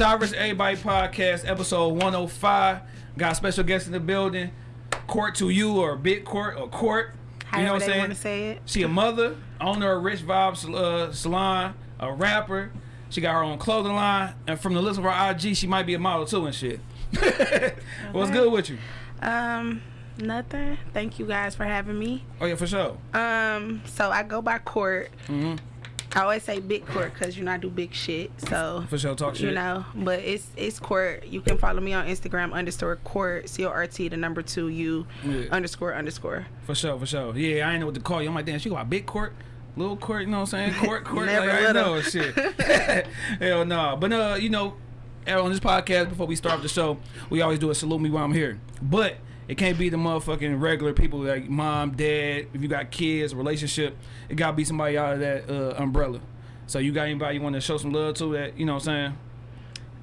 Okay. Shy vs. Everybody podcast, episode 105. Got a special guest in the building. Court to you or Big Court or Court. You know what I'm saying? say it. She a mother, owner of Rich Vibes uh, Salon, a rapper. She got her own clothing line, and from the list of her IG, she might be a model too and shit. What's good with you? Um, nothing. Thank you guys for having me. Oh yeah, for sure. Um, so I go by court. hmm I always say big court because you know I do big shit. So For sure, talk shit. you know, but it's it's court. You can follow me on Instagram underscore court c o r t the number two u Yeah. underscore underscore. For sure, for sure. Yeah, I ain't know what to call you. I'm like, damn, she go by big court, little court. You know what I'm saying? Court, court. Never like, I know shit. Hell no. But uh, you know, on this podcast before we start the show, we always do a salute me while I'm here. But it can't be the motherfucking regular people like mom, dad. If you got kids, relationship, it gotta be somebody out of that uh, umbrella. So you got anybody you want to show some love to that? You know what I'm saying?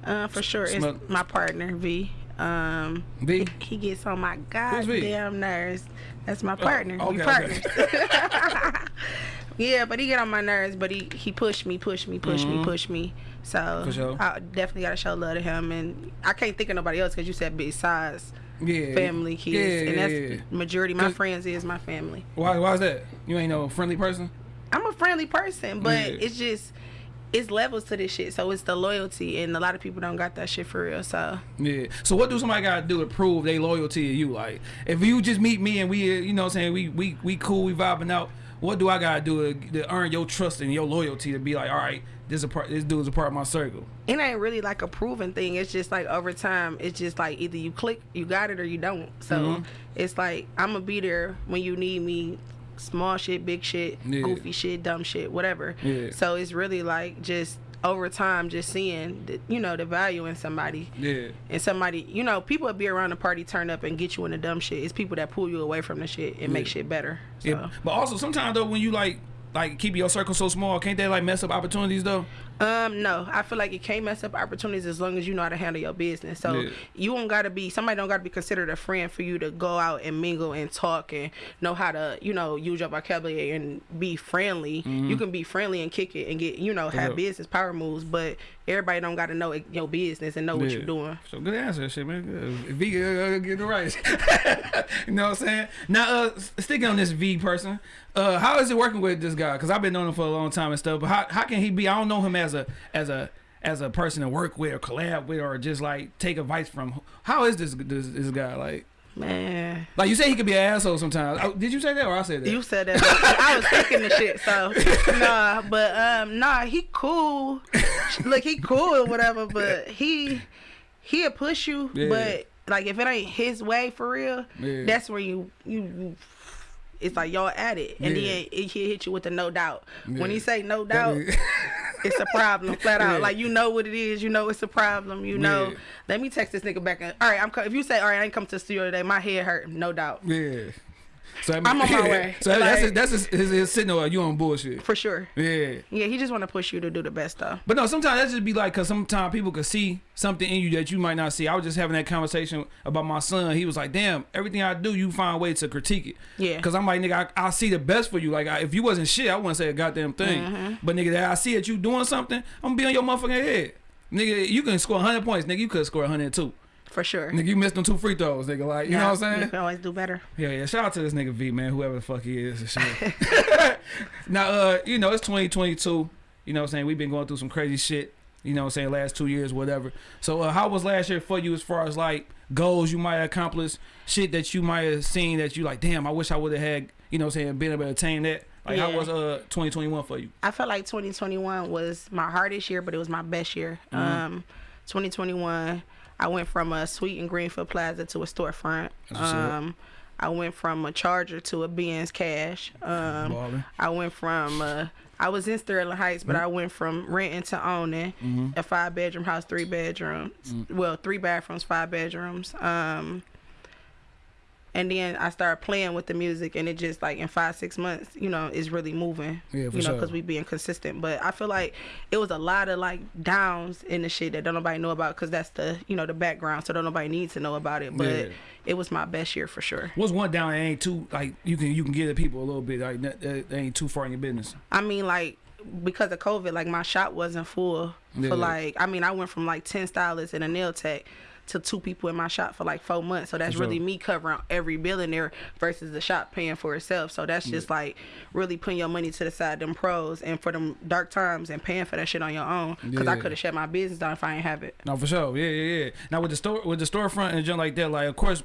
Uh, for sure, it's my partner V. Um, V? he gets on my goddamn nerves. That's my partner. we okay, partners. okay. yeah, but he get on my nerves. But he he pushed me, pushed me, pushed me, pushed me. So Mm-hmm. Sure. I definitely gotta show love to him. And I can't think of nobody else because you said besides Yeah. family, kids, Yeah, and that's yeah, majority. My friends is my family. Why? Why is that? You ain't no friendly person. I'm a friendly person, but it's just it's levels to this shit. So it's the loyalty, and a lot of people don't got that shit for real. So Yeah. So what do somebody gotta do to prove they loyalty to you? Like, if you just meet me and we, uh, you know, what I'm saying we we we cool, we vibing out. What do I gotta do to, to earn your trust and your loyalty to be like, all right, this a part, this dude's a part of my circle. it ain't really like a proven thing. It's just like over time, it's just like either you click, you got it, or you don't. So Mhm. it's like I'm gonna be there when you need me. Small shit, big shit, Yeah. goofy shit, dumb shit, whatever. Yeah. So it's really like just over time, just seeing, the, you know, the value in somebody. Yeah. and somebody, you know, people be around the party, turn up and get you in the dumb shit. It's people that pull you away from the shit and make shit better. So. Yeah. But also sometimes though, when you like like keep your circle so small, can't they like mess up opportunities though? Um, no, I feel like it can't mess up opportunities as long as you know how to handle your business. So Yeah. you don't gotta be somebody don't gotta be considered a friend for you to go out and mingle and talk and know how to, you know, use your vocabulary and be friendly. You can be friendly and kick it and get, you know, have Yeah. business power moves, but everybody don't gotta know your business and know what you're doing. So good answer, shit, man. Good. V, uh, get it right. you know what I'm saying? Now, uh, sticking on this V person, uh, how is it working with this guy? Because I've been knowing him for a long time and stuff. But how, how can he be? I don't know him as a as a as a person to work with or collab with or just like take advice from. How is this this, this guy like? Man. Like you say, he could be an asshole sometimes. Oh, did you say that or I said that? You said that. I was thinking the shit. So nah, but um, nah, he cool. Look, he cool or whatever. But he he'll push you. Yeah. But like if it ain't his way for real, Yeah. that's where you you. It's like y'all at it, and Yeah. then it, he'll hit you with the no doubt. When he say no doubt, it's a problem, flat out. Yeah. Like you know what it is, you know it's a problem. You know. Yeah. Let me text this nigga back. And, all right, I'm. If you say, all right, I ain't come to the studio today. My head hurt, no doubt, yeah. So I I'm on my way. So that's Like- that's his, his, his signal. You on bullshit? for sure. Yeah. Yeah, he just want to push you to do the best stuff. But no, sometimes that just be like, cause sometimes people could see something in you that you might not see. I was just having that conversation about my son. He was like, "Damn, everything I do, you find a way to critique it." Yeah. Cause I'm like, nigga, I, I see the best for you. Like, I, if you wasn't shit, I wouldn't say a goddamn thing. Mm-hmm. But nigga, that I see that you doing something, I'm gonna be on your motherfucking head. Nigga, you can score 100 points. Nigga, you could score 102. For sure. Nigga, you missed them two free throws. Nigga, like, you know what I'm You saying? can always do better. Yeah, yeah. Shout out to this nigga V, man, whoever the fuck he is and shit. now, uh, you know, it's 2022. You know what I'm saying? We've been going through some crazy shit, you know what I'm saying, last two years, whatever. So, uh, how was last year for you as far as like goals you might accomplish, shit that you might have seen that you like, damn, I wish I would have had, you know what I'm saying, been able to attain that? Like, how was uh 2021 for you? I felt like 2021 was my hardest year, but it was my best year. Mm-hmm. Um, 2021, I went from a suite in Greenfield Plaza to a storefront. That's what's up. Um, I went from a Charger to a Benz Cash. Um. I went from uh, I was in Sterling Heights, but I went from renting to owning Mm-hmm. a five bedroom house, three bedrooms. Well, three bathrooms, five bedrooms. Um, and then I started playing with the music, and it just like in five six months, you know, is really moving. Yeah, for you know, sure. because we being consistent. But I feel like it was a lot of like downs in the shit that don't nobody know about, because that's the you know the background, so don't nobody needs to know about it. But Yeah. it was my best year for sure. What's one down that ain't too like you can you can give the people a little bit like that, that ain't too far in your business. I mean, like because of COVID, like my shop wasn't full Yeah. for like. I mean, I went from like ten stylists and a nail tech to two people in my shop for like four months. So that's sure. really me covering every bill in there versus the shop paying for itself. So that's just like really putting your money to the side, them pros, and for them dark times and paying for that shit on your own. Because I could have shut my business down if I ain't have it. No, for sure. Yeah, yeah, yeah. Now with the store, with the storefront and junk like that, like of course,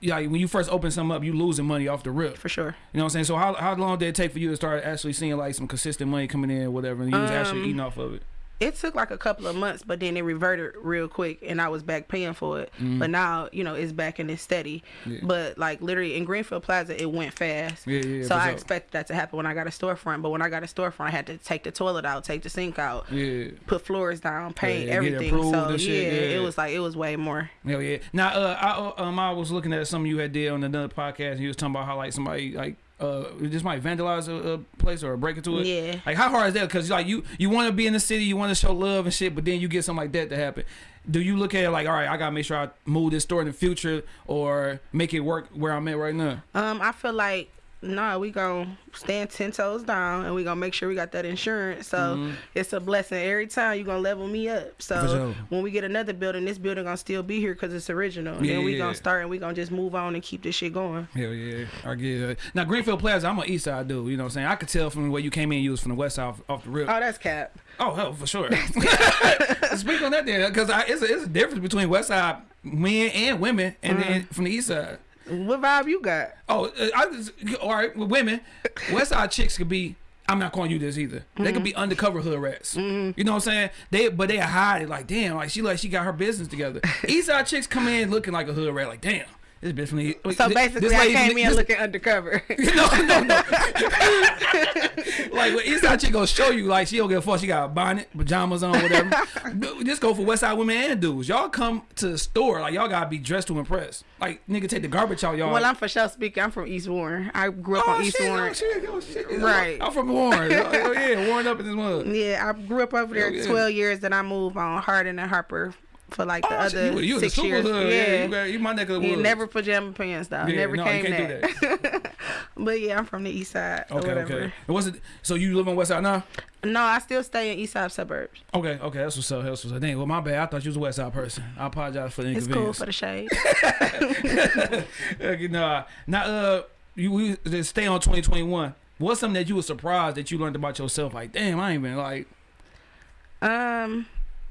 yeah, when you first open something up, you losing money off the rip. For sure. You know what I'm saying? So how how long did it take for you to start actually seeing like some consistent money coming in, or whatever, and you was actually Um, eating off of it? It took like a couple of months, but then it reverted real quick, and I was back paying for it. But now, you know, it's back and it's steady. Yeah. But like literally in Greenfield Plaza, it went fast. Yeah, yeah, So I sure. expected that to happen when I got a storefront. But when I got a storefront, I had to take the toilet out, take the sink out, Yeah. put floors down, paint Yeah, everything. So yeah, shit, yeah. it was like it was way more. Hell yeah. Now, uh, I, uh, um, I was looking at something you had did on another podcast, and you was talking about how like somebody like uh just might vandalize a, a place or break into it. Yeah. Like how hard is that? Because like you you want to be in the city, you want to show love and shit, but then you get something like that to happen. Do you look at it like, all right, I gotta make sure I move this store in the future or make it work where I'm at right now? Um, I feel like no, we gonna stand ten toes down and we gonna make sure we got that insurance. So it's a blessing every time you gonna level me up. So Mm-hmm. Sure. when we get another building, this building gonna still be here because it's original. And Yeah, then we yeah, gonna start and we gonna just move on and keep this shit going. Hell yeah, I get it. Now Greenfield Plaza, I'm an East Side dude. You know what I'm saying? I could tell from the way you came in, you was from the West Side off, off the rip. Oh, that's cap. Oh hell, for sure. Speak on that then, because it's it's a difference between West Side men and women, and then from the East Side. What vibe you got? Oh, uh, I just, all right with women. West Side chicks could be. I'm not calling you this either. They could be undercover hood rats. You know what I'm saying? They but they hide it like damn, like she like she got her business together. East Side chicks come in looking like a hood rat, like damn. This bitch from the So this- basically, this I came in this- looking undercover. no, no, no. like when Eastside chick gonna show you, like she don't give a fuck. She got a bonnet, pajamas on, whatever. Just go for Westside women and dudes. Y'all come to the store like y'all gotta be dressed to impress. Like nigga, take the garbage out, y'all. well, I'm for sure speaking. I'm from East Warren. I grew up oh, on East shit, Warren. oh shit, oh shit. Right. I'm from Warren. oh, yeah, Warren up in this mud. Yeah, I grew up over there yeah. 12 years. Then I moved on Hardin and Harper for like the Oh, other you, you six years. hood. Yeah, Yeah. you, got, you my neck of the woods. never pajama pants though. Yeah, never no, came can't that. but yeah, I'm from the east side Okay, okay. And what's it? So you live on West Side now? No, I still stay in east side suburbs. Okay, okay, that's what's up. That's what's up. Dang, well, my bad. I thought you was a West Side person. I apologize for the It's cool inconvenience. for the shade. Okay, nah. Now, uh, you we just stay on 2021. What's something that you were surprised that you learned about yourself? Like, damn, I ain't been like um,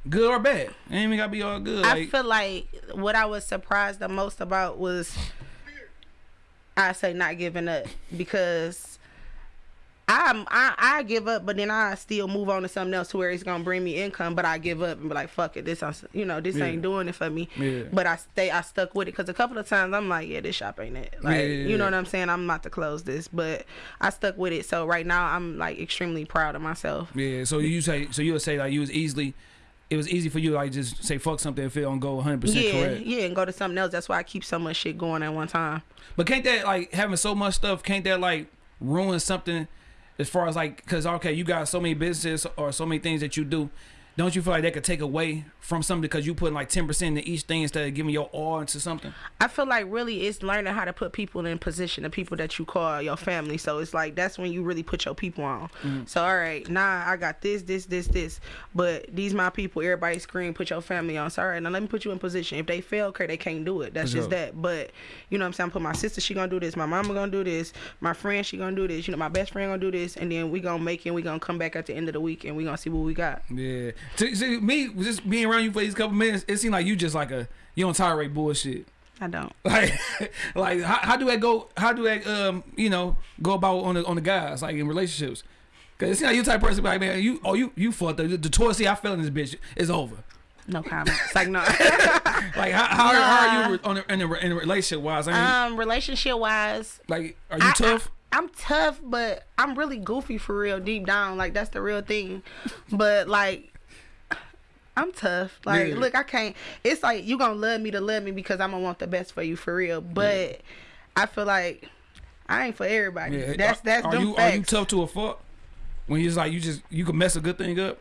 good or bad. It ain't even gotta be all good. I Like, feel like what I was surprised the most about was I say not giving up because I'm I, I give up, but then I still move on to something else to where it's gonna bring me income. But I give up and be like, fuck it, this ain't- you know this Yeah. ain't doing it for me. Yeah. But I stay I stuck with it because a couple of times I'm like, yeah, this shop ain't it. Like Yeah, yeah, you know what I'm saying? I'm about to close this, but I stuck with it. So right now I'm like extremely proud of myself. yeah. So you say, so you would say like you was easily, it was easy for you like just say fuck something and feel on go 100 percent Yeah, correct. yeah, and go to something else. That's why I keep so much shit going at one time. But can't that like having so much stuff? Can't that like ruin something? As far as like, cause okay, you got so many businesses or so many things that you do. Don't you feel like that could take away from something because you put like ten percent into each thing instead of giving your all into something? I feel like really it's learning how to put people in position, the people that you call your family. So it's like that's when you really put your people on. Mm. So all right, nah, I got this, this, this, this, but these my people. Everybody scream, put your family on. So all right, now let me put you in position. If they fail, okay, they can't do it. That's For just sure. that. But you know what I'm saying? I put my sister, she gonna do this. My mama gonna do this. My friend, she gonna do this. You know, my best friend gonna do this, and then we gonna make it. and We gonna come back at the end of the week, and we gonna see what we got. Yeah. See, see, me just being around you for these couple minutes, it seemed like you just like a you don't tolerate bullshit. I don't. Like, like how, how do I go? How do I um you know go about on the on the guys like in relationships? Cause it seems like you type of person like man you oh you you fucked up the, the Taurus I fell in this bitch is over. No comment. It's like no. Like how how, how are you on in a, in a relationship wise? I mean, um, relationship wise, like are you I- tough? I, am tough, but I'm really goofy for real, deep down. Like that's the real thing. But like, I'm tough. Like, Yeah. look, I can't. It's like you gonna love me to love me because I'm gonna want the best for you for real. But I feel like I ain't for everybody. yeah. That's that's are them you facts. are you tough to a fuck? When you just like you just you can mess a good thing up.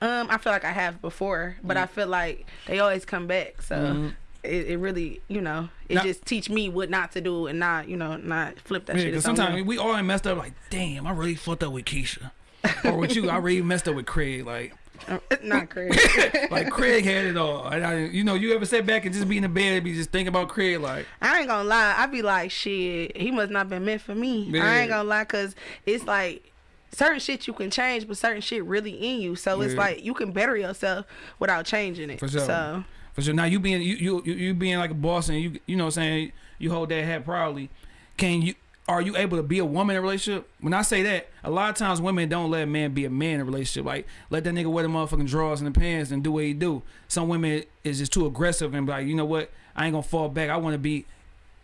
Um, I feel like I have before, but Mm. I feel like they always come back. So. Mhm. It, it really, you know, it Now- just teach me what not to do and not, you know, not flip that Yeah, shit. because sometimes we all messed up. Like, damn, I really fucked up with Keisha. or with you, I really messed up with Craig. Like, Not Craig. like Craig had it all. And I, you know, you ever sit back and just be in the bed and be just thinking about Craig, like, I ain't gonna lie. I be like, shit, he must not been meant for me. I ain't gonna lie, cause it's like certain shit you can change, but certain shit really in you. So it's like you can better yourself without changing it. For sure. So For sure. Now you being you you you, you being like a boss and you you know what I'm saying you hold that hat proudly. Can you are you able to be a woman in a relationship? When I say that, a lot of times women don't let a man be a man in a relationship. Like let that nigga wear the motherfucking drawers and the pants and do what he do. Some women is just too aggressive and be like, you know what? I ain't gonna fall back. I want to be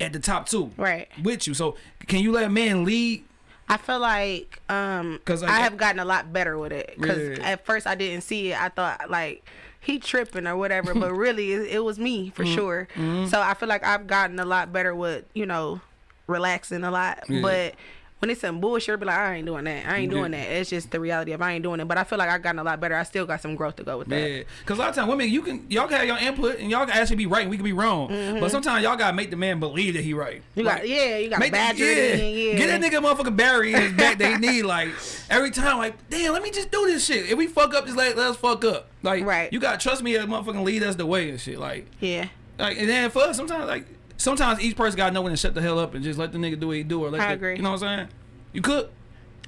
at the top too right. with you. So can you let a man lead? I feel like um 'Cause, like, I have gotten a lot better with it. Cause Yeah. at first I didn't see it. I thought like he tripping or whatever, but really it, it was me for sure. So I feel like I've gotten a lot better with you know relaxing a lot. Yeah. But when it's some bullshit, I'll be like, I ain't doing that. I ain't Yeah. doing that. It's just the reality of I ain't doing it. But I feel like I've gotten a lot better. I still got some growth to go with that. Yeah, because a lot of times women, you can y'all can have your input and y'all can actually be right and we can be wrong. But sometimes y'all gotta make the man believe that he right. Mm-hmm. You got yeah, you got Make badger yeah. in, yeah. Get that nigga a motherfucking Barry in his back that he need. Like every time, like damn, let me just do this shit. If we fuck up, just let, let us fuck up. Like Right. you gotta trust me to motherfucking lead us the way and shit. Like Yeah. like and then for us, sometimes like sometimes each person gotta know when to shut the hell up and just let the nigga do what he do or let I the, agree. You know what I'm saying? You cook.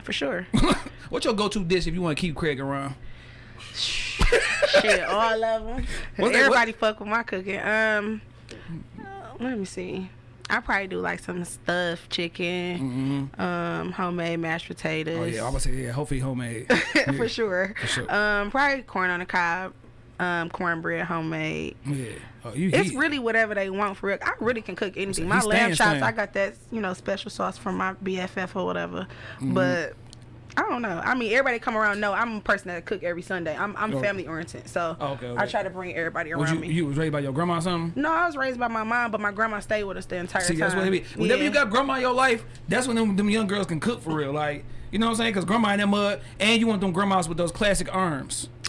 For sure. What's your go-to dish if you want to keep Craig around? Shit, all of them. What they- Everybody fuck with my cooking. Um, uh, let me see. I probably do like some stuffed chicken, um, homemade mashed potatoes. Oh yeah, I was say yeah, hopefully homemade. for sure. For sure. Um, probably corn on the cob, um, cornbread homemade. Yeah. Oh, you It's heat. really whatever they want for real. I really can cook anything. My lamb chops. I got that you know special sauce from my BFF or whatever. Mm-hmm. But I don't know. I mean, everybody come around know I'm a person that cook every Sunday. I'm I'm Oh. family oriented, so Oh, okay, I try to bring everybody around you, me. you was raised by your grandma or something? no, I was raised by my mom, but my grandma stayed with us the entire See, time. that's what it be. Whenever you got grandma in your life, that's when them, them young girls can cook for real. Like, you know what I'm saying? Because grandma in that mud, and you want them grandmas with those classic arms.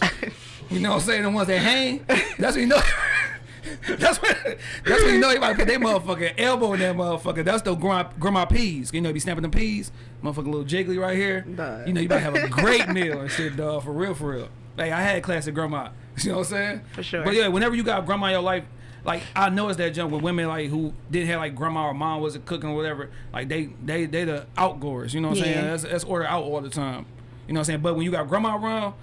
You know what I'm saying? The ones that hang. That's what you know. that's what That's when you know you about to put their motherfucking elbow in that motherfucker. That's the grandma, grandma peas. You know, you be snapping the peas. Motherfucking little jiggly right here. Dog. You know, you about to have a great meal and shit, dog. For real, for real. Like I had classic grandma. You know what I'm saying? For sure. But yeah, whenever you got grandma in your life, like I noticed that jump with women like who didn't have like grandma or mom wasn't cooking or whatever. Like they they they the outgoers. You know what I'm saying? Yeah. That's, that's order out all the time. You know what I'm saying? But when you got grandma around,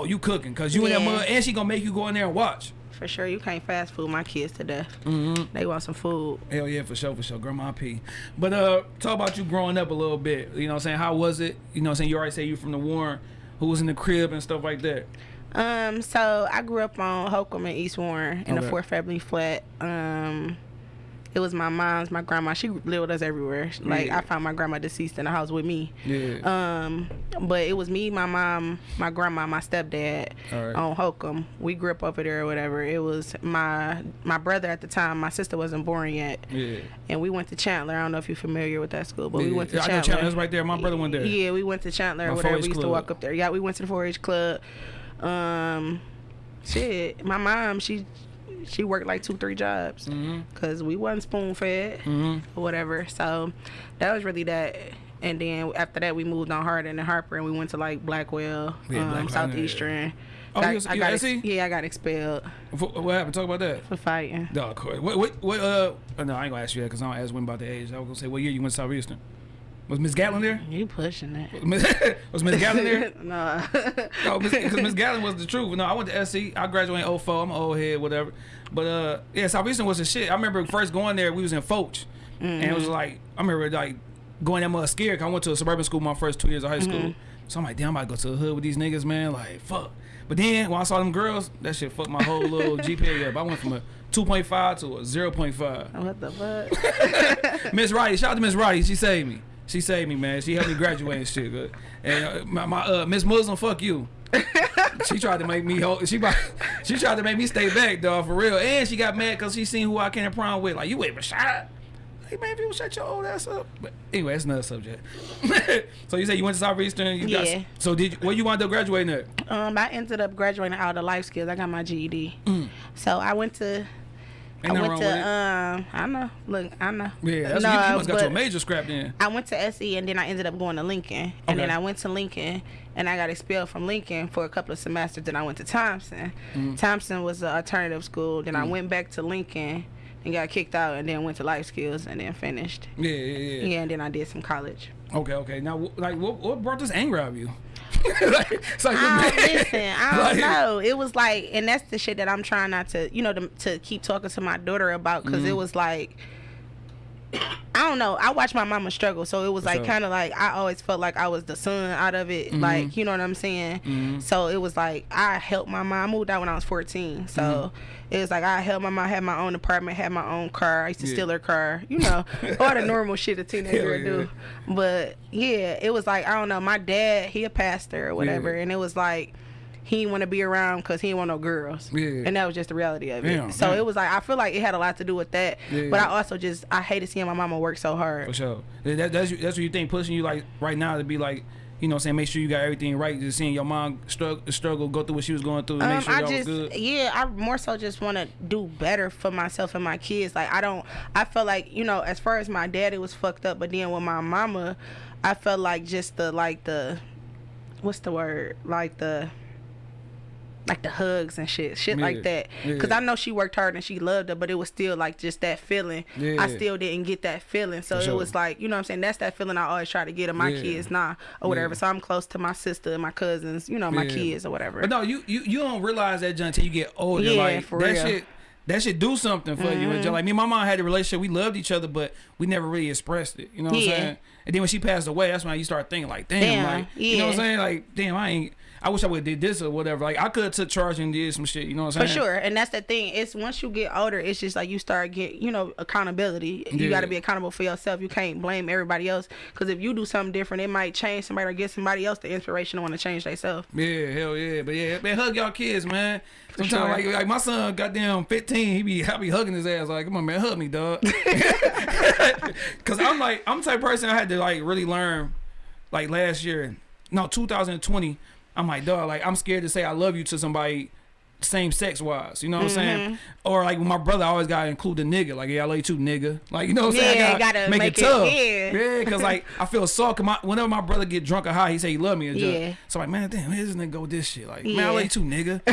oh you cooking because you in that Yeah. mud and she gonna make you go in there and watch. For sure, you can't fast food my kids to death. Mm-hmm. They want some food. Hell yeah, for sure, for sure. Grandma P. But uh talk about you growing up a little bit. You know what I'm saying? How was it? You know what I'm saying? You already say you from the Warren, who was in the crib and stuff like that. Um, so I grew up on Holcomb and East Warren in Okay. a four family flat. Um, it was my mom's, my grandma. She lived with us everywhere. Like Yeah. I found my grandma deceased in the house with me. Yeah. Um, but it was me, my mom, my grandma, my stepdad right. on Holcomb. We grew up over there or whatever. It was my my brother at the time. My sister wasn't born yet, yeah. and we went to Chandler. I don't know if you're familiar with that school, but we went to Yeah, I know Chandler. Chandler. That's right there. My brother went there. Yeah, we went to Chandler My or whatever. We used to walk up there. Yeah, we went to the 4-H club. Um, shit, my mom, she she worked like two, three jobs Mm-hmm. because we wasn't spoon fed Mm-hmm. or whatever. So that was really that. And then after that, we moved on Hardin and Harper, and we went to like Blackwell, Yeah, um, Blackwell, Southeastern. Oh, Got- was- I got ex- yeah, I got expelled What, what happened? Talk about that. for fighting. No, of course. What, what, what, uh, oh, no, I ain't gonna ask you that because I don't ask women about the age. I was gonna say, what year you went to Southeastern? Was Miss Gatlin there? You pushing it? was Miss Gatlin there? no. No, because Miss Gatlin was the truth. No, I went to SC. I graduated in 04. I'm an old head, whatever. But uh, yeah, Southeastern was the shit. I remember first going there. We was in Foch, and it was like I remember like going that much scared. 'cause I went to a suburban school my first two years of high school. So I'm like, damn, I about to go to the hood with these niggas, man. Like, fuck. But then when I saw them girls, that shit fucked my whole little GPA up. I went from a 2.5 to a 0.5. what the fuck? Miss Roddy, shout out to Miss Roddy. She saved me. She saved me, man. She helped me graduate and shit. Good. And uh, my, my uh, Miss Muslim, fuck you. she tried to make me hold. She she tried to make me stay back, dog, for real. And she got mad because she seen who I came to prom with. Like you ain't shot. Hey man, if you shut your old ass up. But anyway, that's another subject. so you said you went to Southeastern. You Yeah. Got, so did you, where you wound up graduating at? Um, I ended up graduating out of life skills. I got my GED. Mm. So I went to Ain't I went to um. I know. Look, I know. Yeah, that's, No, you, you must got a major scrap then. I went to SE and then I ended up going to Lincoln. And then I went to Lincoln and I got expelled from Lincoln for a couple of semesters. Then I went to Thompson. Mm. Thompson was an alternative school. Then I went back to Lincoln and got kicked out and then went to Life Skills and then finished. Yeah, yeah, yeah. Yeah, and then I did some college. Okay, okay. Now, like, what, what brought this anger out of you? like, it's like, I don't, listen, I don't Like- know. It was like, and that's the shit that I'm trying not to, you know, to, to keep talking to my daughter about because Mm-hmm. it was like, I don't know. I watched my mama struggle, so it was For like sure. kind of like I always felt like I was the son out of it, Mm-hmm. like you know what I'm saying. So it was like I helped my mom. I moved out when I was 14, so Mm-hmm. it was like I helped my mom. Had my own apartment, had my own car. I used to Yeah. steal her car, you know, all the normal shit a teenager Hell do. But yeah, it was like I don't know. My dad, he a pastor or whatever, Yeah. and it was like he didn't want to be around because he didn't want no girls. Yeah. And that was just the reality of it. Damn, so damn. it was like I feel like it had a lot to do with that. Yeah. But I also just I hated seeing my mama work so hard. For sure. That, that's that's what you think pushing you like right now to be like, you know, what I'm saying make sure you got everything right. Just seeing your mom struggle, struggle, go through what she was going through, to make Um, sure I y'all just was good. yeah, I more so just want to do better for myself and my kids. Like I don't, I felt like you know, as far as my dad, it was fucked up. But then with my mama, I felt like just the like the, what's the word? Like the. Like the hugs and shit, shit Yeah, like that. Cause yeah. I know she worked hard and she loved her, but it was still like just that feeling. Yeah. I still didn't get that feeling, so For it was like you know what I'm saying. That's that feeling I always try to get of my Yeah. kids now or whatever. Yeah. So I'm close to my sister and my cousins, you know, my Yeah. kids or whatever. But no, you you you don't realize that John until you get older. Yeah, like for that real. Mm-hmm. shit. That should do something for you. And John, like me and my mom had a relationship. We loved each other, but we never really expressed it. You know what Yeah. I'm saying? And then when she passed away, that's when you start thinking like, damn, Damn, like you know what I'm saying? Like, damn, I ain't. I wish I would have did this or whatever. Like I could have took charge and did some shit. You know what I'm saying? For sure, and that's the thing. It's once you get older, it's just like you start get you know accountability. You got to be accountable for yourself. You can't blame everybody else because if you do something different, it might change somebody or give somebody else the inspiration to want to change themselves. Yeah, hell yeah, but yeah, man, hug y'all kids, man. Sometimes sure. like, like my son, goddamn fifteen, he be I be hugging his ass like, come on, man, hug me, dog. Cause I'm like, I'm the type of person I had to like really learn, like last year, no, 2020. I'm like, dog, like I'm scared to say I love you to somebody same sex wise. You know what I'm saying? Mm-hmm. Or like my brother, I always gotta include the nigga. Like, yeah, I love you too, nigga. Like, you know what I'm saying? Yeah, I gotta, gotta make, make it it- tough. yeah. yeah, cause like I feel soft. My, whenever my brother get drunk or high, he say he love me. And Yeah. just, so like, man, damn, this nigga go with this shit. Like, man, I Yeah. love you too, nigga.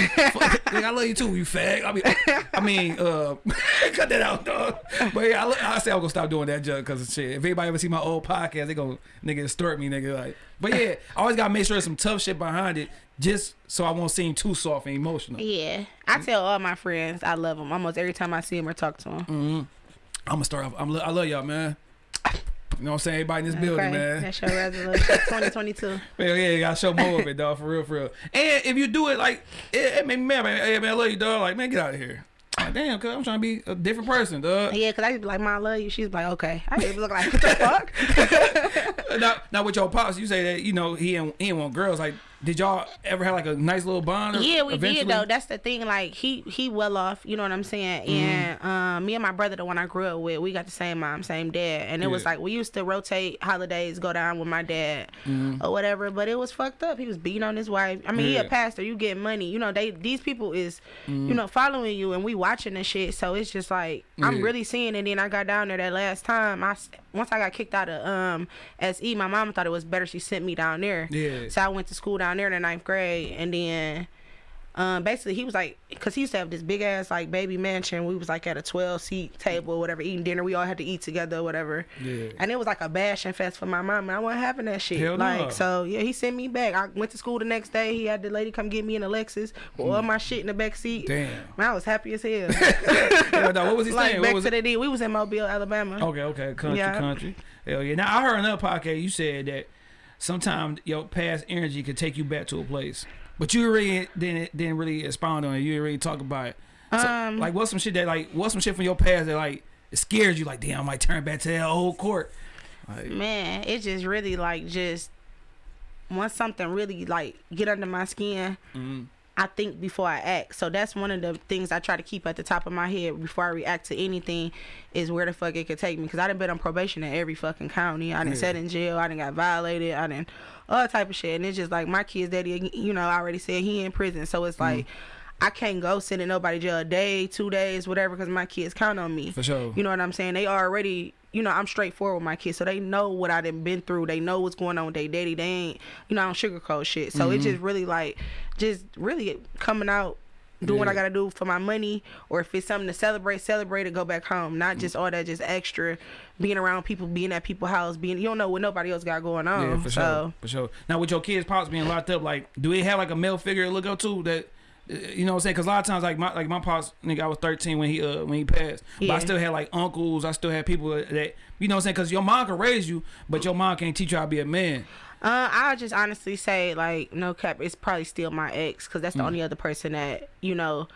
Nigga, I love you too, you fag. I mean, I mean, uh, cut that out, dog. But yeah, I, I say I'm gonna stop doing that junk because shit. If anybody ever see my old podcast, they gonna nigga extort me, nigga. Like, but yeah, I always gotta make sure there's some tough shit behind it, just so I won't seem too soft and emotional. Yeah, I tell all my friends I love them almost every time I see them or talk to them. Mm-hmm. I'm gonna start off. I'm, I love y'all, man. You know what I'm saying? Everybody in this building, man. That's your resolution, 2022. Hell yeah, you gotta show more of it, dog. For real, for real. And if you do it, like, it, it made me mad, man. Hey, man, I love you, dog. Like, man, get out of here. Like, damn, cuz I'm trying to be a different person, dog. Yeah, cause I to be like, "Mom, I love you." She's like, "Okay." I to look like, "What the fuck?" now, now with your pops, you say that you know he ain't, he ain't want girls. Like, did y'all ever have like a nice little bond? Or Yeah, we eventually? did though. That's the thing. Like he he well off. You know what I'm saying? Mm-hmm. And um, me and my brother, the one I grew up with, we got the same mom, same dad. And it was like we used to rotate holidays, go down with my dad Mm-hmm. or whatever. But it was fucked up. He was beating on his wife. I mean, he Yeah. a pastor. You get money. You know they these people is Mm-hmm. you know following you and we watching this shit. So it's just like I'm really seeing it. Then I got down there that last time. I once I got kicked out of um SE, my mom thought it was better she sent me down there. Yeah. So I went to school down there in the ninth grade, and then um, basically he was like, cause he used to have this big ass like baby mansion. We was like at a twelve seat table or whatever, eating dinner. We all had to eat together or whatever. Yeah. And it was like a bashing fest for my mom, and I wasn't having that shit. Hell like no. so, yeah, he sent me back. I went to school the next day. He had the lady come get me in a Lexus with all my shit in the back seat. Damn. Man, I was happy as hell. Yeah, dog, what was he like saying? back What was to it? the D. We was in Mobile, Alabama. Okay, okay, country, Yeah. country. Hell yeah. Now I heard another podcast. You said that sometimes your past energy could take you back to a place, but you really didn't didn't really expound on it. You didn't really talk about it. So, Um, like, what's some shit that like what's some shit from your past that like it scares you? Like, damn, I might turn back to that old court. Like, man it just really like just once something really like get under my skin mhm. I think before i act so that's one of the things i try to keep at the top of my head before i react to anything is where the fuck it could take me because i done been on probation in every fucking county i done Yeah. sat in jail i done got violated i done all type of shit and it's just like my kid's daddy you know I already said he in prison so it's like mm. I can't go send in nobody jail a day, two days, whatever, because my kids count on me. For sure. You know what I'm saying? They already, you know, I'm straightforward with my kids, so they know what I done been through. They know what's going on with their daddy. They ain't, you know, I don't sugarcoat shit. So Mm-hmm. it's just really like, just really coming out, doing what I gotta do for my money, or if it's something to celebrate, celebrate and go back home. Not just all that, just extra, being around people, being at people's house, being you don't know what nobody else got going on. Yeah, for so sure. For sure. Now with your kids' pops being locked up, like, do they have like a male figure to look up to that? You know what I'm saying? Because a lot of times, like my like my pops, nigga, I was 13 when he uh when he passed, but I still had like uncles. I still had people that you know what I'm saying? Because your mom can raise you, but your mom can't teach you how to be a man. Uh, I'll just honestly say, like, no cap, it's probably still my ex, because Mm. that's the only other person that, you know,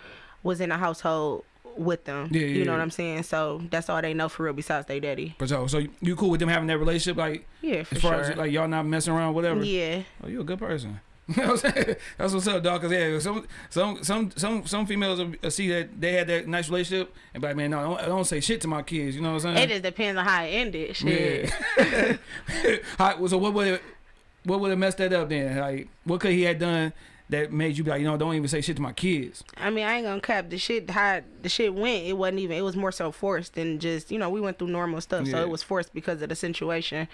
was in the household with them. Yeah, yeah, you know yeah. what I'm saying? So that's all they know for real besides their daddy. For sure. So you cool with them having that relationship, like Yeah, for as far sure. as like y'all not messing around, whatever. yeah. Oh, you a good person. You know what I'm saying? That's what's up, dog. Cause yeah, some some some some some females will uh, see that they had that nice relationship and be like, man, no, don't, don't say shit to my kids. You know what I'm saying? It just depends on how it ended. Shit. Yeah. So what would it, what would have messed that up then? Like, what could he have done that made you be like, you know, don't even say shit to my kids? I mean, I ain't gonna cap the shit. How the shit went, it wasn't even. It was more so forced than just you know we went through normal stuff. So it was forced because of the situation.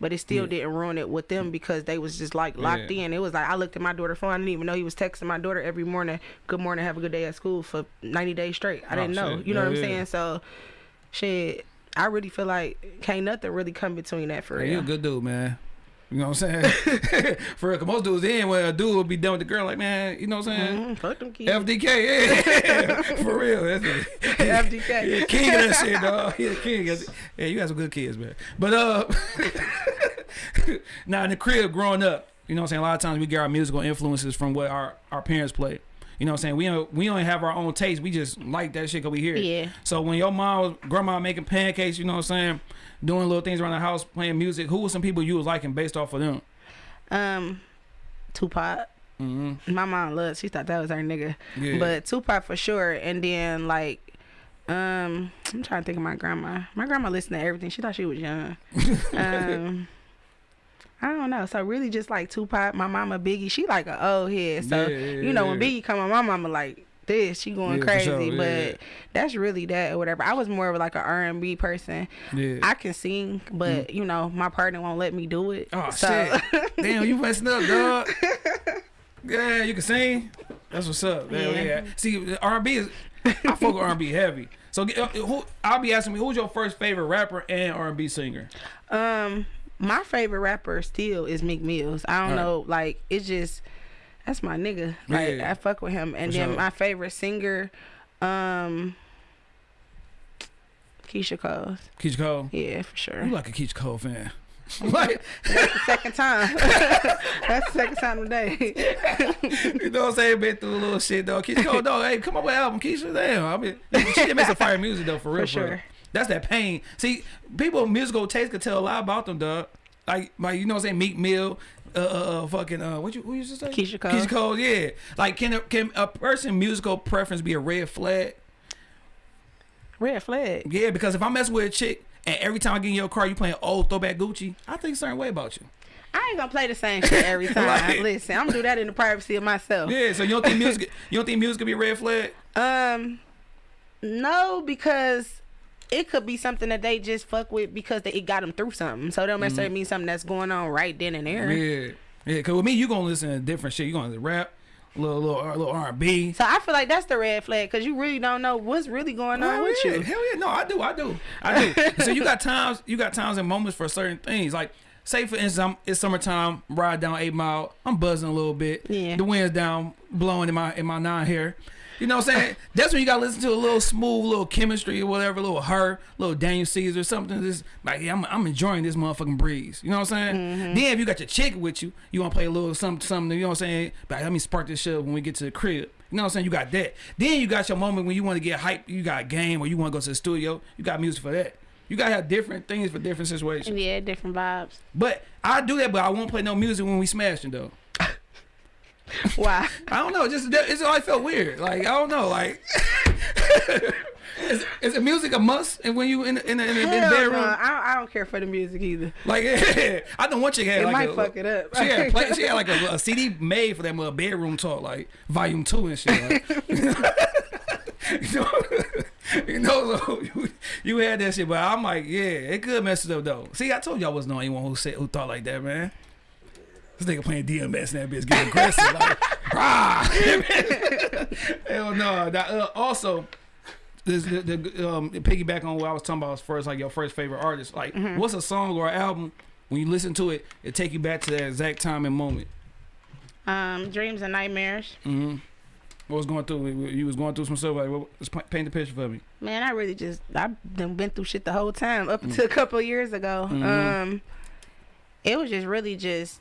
But it still Yeah. didn't ruin it with them because they was just like locked Yeah. in. It was like I looked at my daughter's phone. I didn't even know he was texting my daughter every morning. Good morning, have a good day at school for ninety days straight. I Oh, didn't know. shit. You know Yeah, what I'm saying? So, shit. I really feel like can't nothing really come between that for Hey, you a good dude, man. You know what I'm saying? For real, most dudes in when a dude would be done with the girl, like, man, you know what I'm saying? Mhm, Fuck them kids. FDK, yeah, for real. That's it. FDK. Yeah, king of that shit, dog. He the king. Yeah, you got some good kids, man. But uh, now in the crib, growing up, you know what I'm saying. A lot of times we get our musical influences from what our our parents play. You know what I'm saying? We don't we don't have our own taste. We just like that shit because we hear it. Yeah. So when your mom was grandma making pancakes, you know what I'm saying, doing little things around the house, playing music, who was some people you was liking based off of them? Um, Tupac. Mm -hmm. My mom loved. She thought that was her nigga. Yeah. But Tupac for sure. And then like, um, I'm trying to think of my grandma. My grandma listened to everything. She thought she was young. um. I don't know. So really, just like Tupac, my mama Biggie, she like a old head. So Yeah, yeah, you know when yeah. Biggie come on, my mama like this, she going crazy. sure. But that's really that or whatever. I was more of like a R and B person. yeah. I can sing, but you know my partner won't let me do it. Oh so, shit! Damn, you messing up, dog. Yeah, you can sing. That's what's up. Yeah, Yeah. yeah. See, R and B is I fuck with R and B heavy. So uh, who? I'll be asking me who's your first favorite rapper and R and B singer? Um, my favorite rapper still is Meek Mills. I don't Right. know, like it's just that's my nigga. Like Yeah. I fuck with him. And For then sure. my favorite singer, um, Keyshia Cole. Keyshia Cole. Yeah, for sure. You like a Keyshia Cole fan? like, That's the second time. that's the second time today. you know what I'm saying? Been through a little shit though. Keyshia Cole, dog. Hey, come up with an album, Keyshia. Damn, I mean, she did make some fire music though, for real. For sure. That's that pain. See, people musical taste could tell a lot about them, dog. Like, like you know what I'm saying? Meek Mill, uh, uh, uh fucking, uh, what you, who you just say? Keyshia Cole. Keyshia Cole, yeah. Like, can a, can a person musical preference be a red flag? Red flag. Yeah, because if I mess with a chick and every time I get in your car you playing old throwback Gucci, I think a certain way about you. I ain't gonna play the same shit every time. Like- Listen, I'm gonna do that in the privacy of myself. Yeah, so you don't think music, you don't think music could be a red flag? Um, no, because it could be something that they just fuck with because they, it got them through something. So it don't necessarily mm. mean something that's going on right then and there. Yeah, yeah. Cause with me, you gonna listen to different shit. You gonna rap, little little uh, little R and B. So I feel like that's the red flag because you really don't know what's really going on Hell with yeah, you. hell yeah. No, I do, I do, I do. so you got times, you got times and moments for certain things. Like, say for instance, I'm, it's summertime, ride down Eight Mile, I'm buzzing a little bit. Yeah. The wind's down, blowing in my in my nine hair. You know what I'm saying? That's when you gotta listen to a little smooth, little chemistry or whatever, little her, little Daniel Caesar, or something. Just like yeah, I'm, I'm enjoying this motherfucking breeze. You know what I'm saying? Mm-hmm. Then if you got your chick with you, you wanna play a little something, something. You know what I'm saying? But let me spark this shit when we get to the crib. You know what I'm saying? You got that. Then you got your moment when you want to get hype. You got a game or you want to go to the studio. You got music for that. You gotta have different things for different situations. Yeah, different vibes. But I do that, but I won't play no music when we smashing though. Why? I don't know. Just it's I felt weird. Like I don't know. Like is, is the music a must? And when you in in, in, in, in the bedroom, no, I, don't, I don't care for the music either. like I know one chick had It like might a, fuck it up. She had play, she had like a, a CD made for that mother bedroom talk, like volume two and shit. Like, you know, you know, so you, you had that shit, but I'm like, yeah, it could mess it up though. See, I told you I wasn't the only one who said who thought like that, man. This nigga playing DMX and that bitch getting aggressive, like, rah. Hell no. Now, uh, also, this the, the um piggyback on what I was talking about as first, like your first favorite artist. Like, Mm-hmm. what's a song or album when you listen to it, it take you back to that exact time and moment. Um, dreams and nightmares. Mm-hmm. What was going through? You was going through some stuff. Like, what, just pa- paint the picture for me. Man, I really just I've been through shit the whole time up until a couple of years ago. Mhm. Um, it was just really just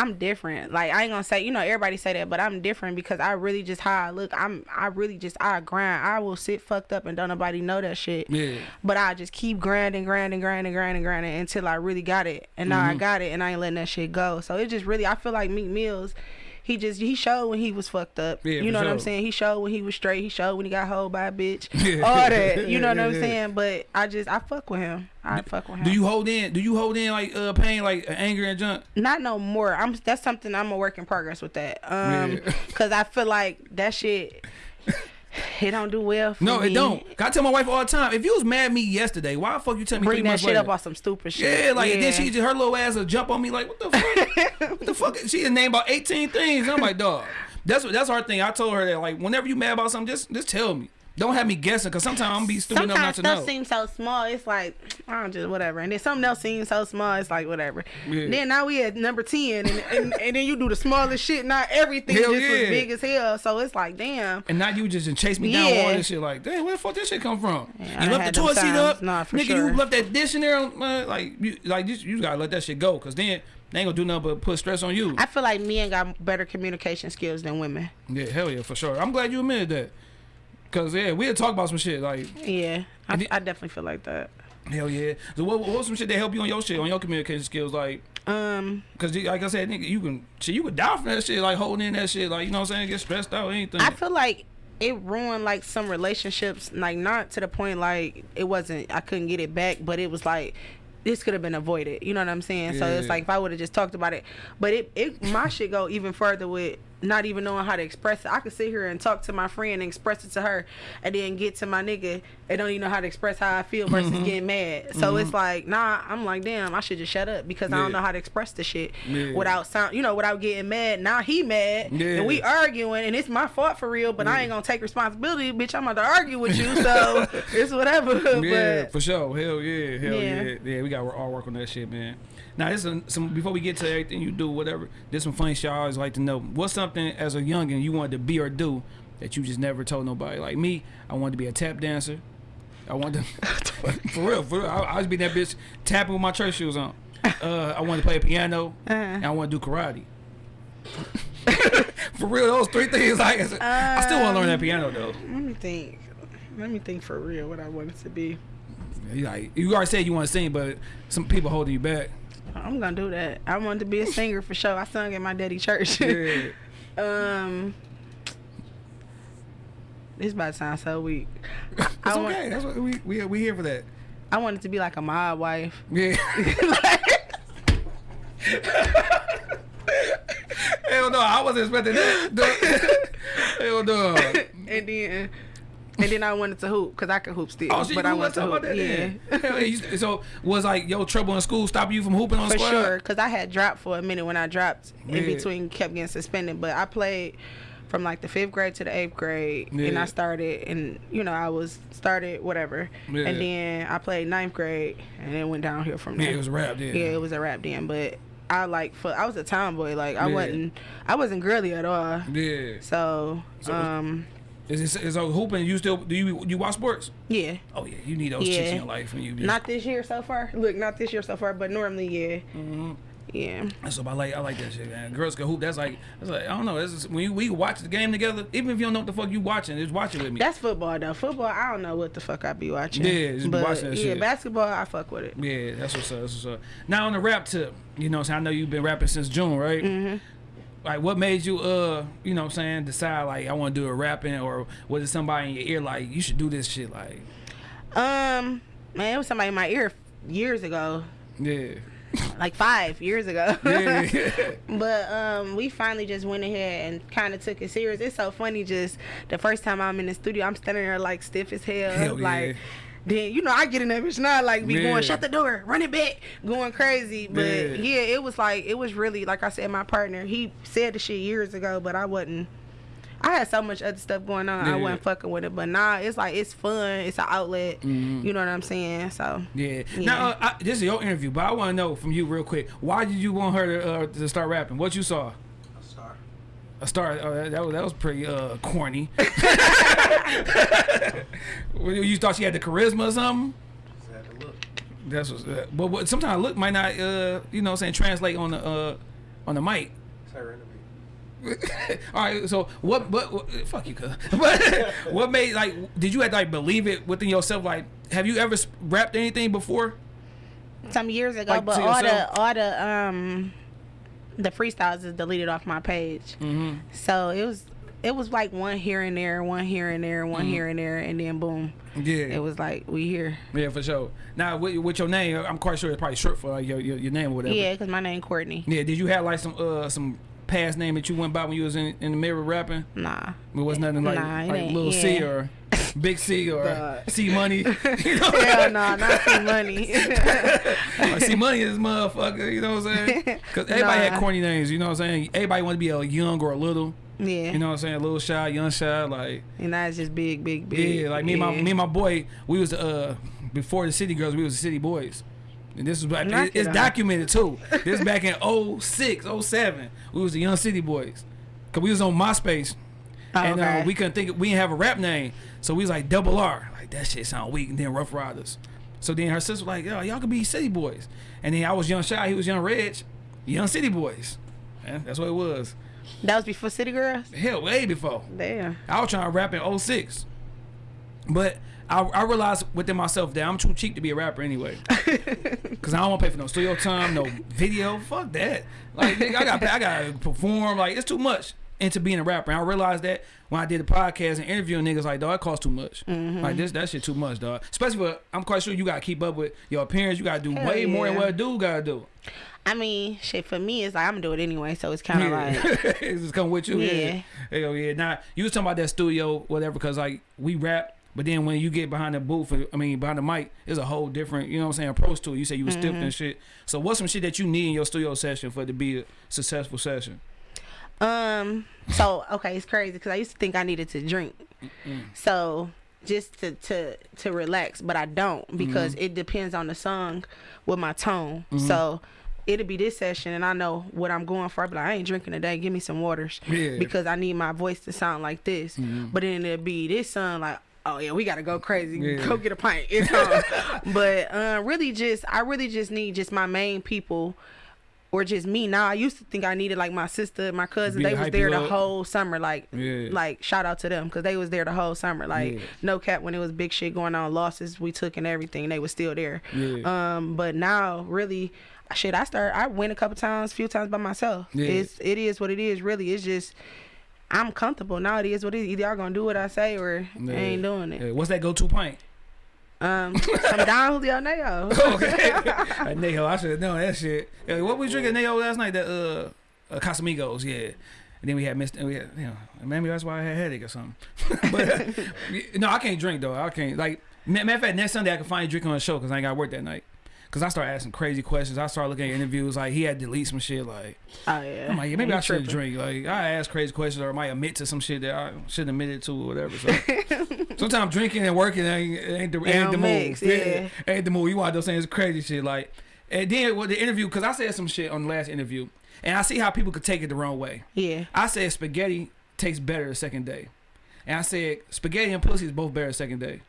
I'm different. Like I ain't gonna say you know everybody say that, but I'm different because I really just how I look. I'm I really just I grind. I will sit fucked up and don't nobody know that shit. Yeah. But I just keep grinding, grinding, grinding, grinding, grinding until I really got it. And now I Mhm. got it and I ain't letting that shit go. So it just really I feel like Meek Mills, he just he showed when he was fucked up. Yeah, you know what I'm saying? He showed when he was straight. He showed when he got hold by a bitch. All that. You know what I'm saying? But I just I fuck with him. I fuck with him. Do you hold in? Do you hold in like uh pain, like anger and junk? not no more. I'm that's something I'm a work in progress with that. Um Yeah. cuz I feel like that shit it don't do well for No, me. it don't. I tell my wife all the time. If you was mad at me yesterday, why the fuck you tell me Bring that shit later? up on some stupid shit. Yeah, like and then she just her little ass will jump on me like, what the fuck? what the fuck? She had named about eighteen things. I'm like, dog. That's what that's our thing. I told her that like whenever you mad about something, just just tell me. Don't have me guessing, cause sometimes I'm be stupid enough not to know. Sometimes stuff seems so small. It's like I don't just whatever, and then something else seems so small. It's like whatever. Yeah. Then now we at number ten, and, and and then you do the smallest shit. Not everything Hell just was yeah. big as hell. So it's like damn. and now you just chase me down Yeah. all this shit. Like, damn, where the fuck this shit come from? Yeah, you done left the toilet seat up, Nah, for nigga. sure. You left that dish in there. Uh, like, you, like you, you gotta let that shit go, cause then they ain't gonna do nothing but put stress on you. I feel like men got better communication skills than women. yeah, hell yeah, for sure. I'm glad you admitted that, cause yeah, we'll talk about some shit like. Yeah, I, it- I definitely feel like that. Hell yeah. So what what's some shit that help you on your shit, on your communication skills? Like, Um, cause like I said, nigga, you can shit, you could die from that shit, like holding in that shit, like you know what I'm saying, get stressed out, anything. I feel like it ruined like some relationships, like not to the point like it wasn't I couldn't get it back, but it was like this could have been avoided. You know what I'm saying? Yeah. So it's like if I would have just talked about it, but it it my shit go even further with not even knowing how to express it. I could sit here and talk to my friend and express it to her, and then get to my nigga and don't even know how to express how I feel versus Mm-hmm. getting mad. So it's like nah, I'm like damn, I should just shut up because I don't know how to express the shit Yeah. without sound, you know, without getting mad. Now he mad, Yeah. and we arguing, and it's my fault for real. But I ain't gonna take responsibility, bitch. I'm about to argue with you, so it's whatever. Yeah, but for sure. Hell yeah, hell yeah. Yeah. yeah, We got to all work on that shit, man. Now, this is some before we get to everything you do, whatever. This some funny shit I always like to know. What's something as a youngin you wanted to be or do that you just never told nobody? Like me, I wanted to be a tap dancer. I wanted to, for real, for real. I, I was be that bitch tapping with my church shoes on. Uh, I wanted to play a piano, and I want to do karate. for real, those three things. Like, I still want to learn that piano though. let me think. Let me think for real what I wanted to be. You Like you already said you want to sing, but some people holding you back. I'm gonna do that. I wanted to be a singer for sure. I sung at my daddy church. Yeah. um, this about to sound so weak. It's I want- okay. That's what we we we here for that. I wanted to be like a mob wife. Yeah. Hell no, I wasn't expecting that. Hell no. and then and then I wanted to hoop because I could hoop still. Oh, shit, but you I wanted to talk about hoop. that? yeah. yeah. So was like your trouble in school stop you from hooping on For squad? sure, because I had dropped for a minute when I dropped in between, kept getting suspended. But I played from like the fifth grade to the eighth grade, and I started, and you know, I was started whatever, Yeah. and then I played ninth grade, and then went downhill from Yeah, there. it was a rap. Yeah. yeah, it was a rap then, but I like for I was a tomboy, like I Yeah. wasn't, I wasn't girly at all. Yeah. So, So- um, Is it is so hooping? You still do you you watch sports? yeah. Oh yeah, you need those chicks in your life when you. Just, Not this year so far. Look, not this year so far, but normally, yeah, Mhm. yeah. That's what I like. I like that shit, man. Girls can hoop. That's like, that's like I don't know. That's just, when you, we watch the game together. Even if you don't know what the fuck you watching, just watch it with me. That's football though. Football, I don't know what the fuck I be watching. Yeah, just be but watching that yeah, shit. basketball, I fuck with it. Yeah, that's what's up. That's what's up. Now on the rap tip, you know, so I know you've been rapping since June, right? hmm like what made you uh you know what I'm saying decide like I want to do a rapping or was it somebody in your ear like you should do this shit like Um, man, it was somebody in my ear years ago, yeah like five years ago. yeah but um, we finally just went ahead and kind of took it serious. It's so funny. Just the first time I'm in the studio, I'm standing there like stiff as hell. Hell like, yeah. Then you know I get in that bitch now, like be Yeah. going shut the door, run it back, going crazy. But Yeah. yeah. it was like it was really like I said, my partner he said the shit years ago, but I wasn't. I had so much other stuff going on. Yeah. I wasn't fucking with it. But nah, it's like it's fun. It's an outlet. Mhm. You know what I'm saying? So yeah now uh, I, this is your interview but I want to know from you real quick why did you want her to uh, to start rapping what you saw. A star uh, that, that was that was pretty uh corny you thought she had the charisma or something Just had to look. That's what's uh, but what sometimes look might not uh you know what I'm saying translate on the uh on the mic. It's her interview. All right, so what what, what fuck you cuz. But what made like did you have to like believe it within yourself like have you ever rapped anything before? some years ago, Like, but to all yourself? the all the um the freestyles is deleted off my page. Mhm. So it was it was like one here and there, one here and there, one Mhm. here and there, and then boom, Yeah. it was like we here. yeah, for sure. Now with, with your name, I'm quite sure it's probably short for like, your, your your name or whatever. Yeah, cause my name Courtney. Yeah, did you have like some uh some past name that you went by when you was in, in the mirror rapping? Nah, It was nothing like Nah, like little C or Big C or Duh. C Money. you know? hell no, not see money. See, money is motherfucker. You know what I'm saying? Because everybody had corny names. You know what I'm saying? Everybody wanted to be a young or a little. yeah, You know what I'm saying? A little shy, young shy. Like and that's just big, big, big. yeah, like me and my me and my boy. We was uh before the city girls. We was the city boys. And this was back, it- it's it documented too. This back in 06, 07. We was the young city boys. Cause we was on MySpace. Oh, and uh, we couldn't think we didn't have a rap name, so we was like double R, like that shit sound weak, and then Ruff Ryders. So then her sister was like, "Yo, y'all could be City Boys," and then I was Young Shy, he was Young Reg, Young City Boys. Yeah, that's what it was. that was before City Girls. Hell, way before. Damn. I was trying to rap in 06. but I, I realized within myself that I'm too cheap to be a rapper anyway. Cause I don't want to pay for no studio time, no video. Fuck that. Like nigga, I got I got to perform. Like it's too much into being a rapper. And I realized that when I did the podcast and interviewing niggas, like dog, it costs too much. Mm-hmm. Like this, that shit too much, dog. Especially for I'm quite sure you gotta keep up with your appearance. You gotta do Hell way more than yeah. what a dude gotta do. I mean, shit for me, it's like I'm gonna do it anyway, so it's kind of like it's just come with you. Yeah. Yeah. Hell yeah. Now you was talking about that studio, whatever, because like we rap, but then when you get behind the booth, I mean behind the mic, it's a whole different, you know what I'm saying, approach to it. You say you was stiff Mm-hmm. and shit. So what's some shit that you need in your studio session for it to be a successful session? Um. So okay, it's crazy because I used to think I needed to drink, so just to to to relax, but I don't because Mm-hmm. it depends on the song with my tone. So it'll be this session, and I know what I'm going for. Be like, I ain't drinking today. Give me some waters Yeah. because I need my voice to sound like this. Mhm. But then it'll be this song like. Oh yeah, we gotta go crazy. Yeah. Go get a pint. It's but uh, really, just I really just need just my main people, or just me. Now I used to think I needed like my sister, my cousin. They was there the up. whole summer. Like, Yeah. like shout out to them because they was there the whole summer. Like, Yeah. no cap when it was big shit going on, losses we took and everything. They was still there. Yeah. Um, but now really, shit. I start. I went a couple times, few times by myself. It's it is what it is. Really, it's just. I'm comfortable now. It is what it is. Either y'all gonna do what I say or Yeah. I ain't doing it. Yeah. What's that go to pint? Um, some Don Julio Nayo. okay. At Neho, I should have known that shit. What we drinking Neho last night? The uh, uh Casamigos, yeah. And then we had Mr. We had, you know, maybe that's why I had headache or something. but no, I can't drink though. I can't. Like matter of fact, next Sunday I can finally drink on the show because I ain't got work that night. Cause I started asking crazy questions. I started looking at interviews. Like he had to delete some shit. Like Oh yeah. I'm like, yeah, maybe I should drink. Like I ask crazy questions or I might admit to some shit that I shouldn't admit it to or whatever. So sometimes drinking and working ain't, ain't the ain't the mix, move. yeah. ain't the move. You wind up saying it's crazy shit. Like and then with the interview, cause I said some shit on the last interview, and I see how people could take it the wrong way. Yeah. I said spaghetti tastes better the second day, and I said spaghetti and pussy is both better the second day.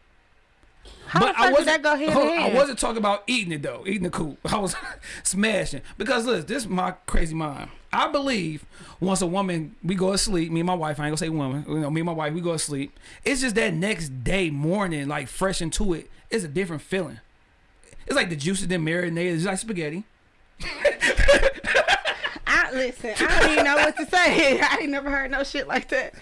How the fuck did that go hold I wasn't talking about eating it though, eating the coop. I was smashing because look, this is my crazy mind. I believe once a woman we go to sleep, me and my wife, I ain't gonna say woman, you know, me and my wife, we go to sleep. It's just that next day morning, like fresh into it, it's a different feeling. It's like the juices then marinated, it's like spaghetti. I, I, listen, I don't even know what to say. I ain't never heard no shit like that.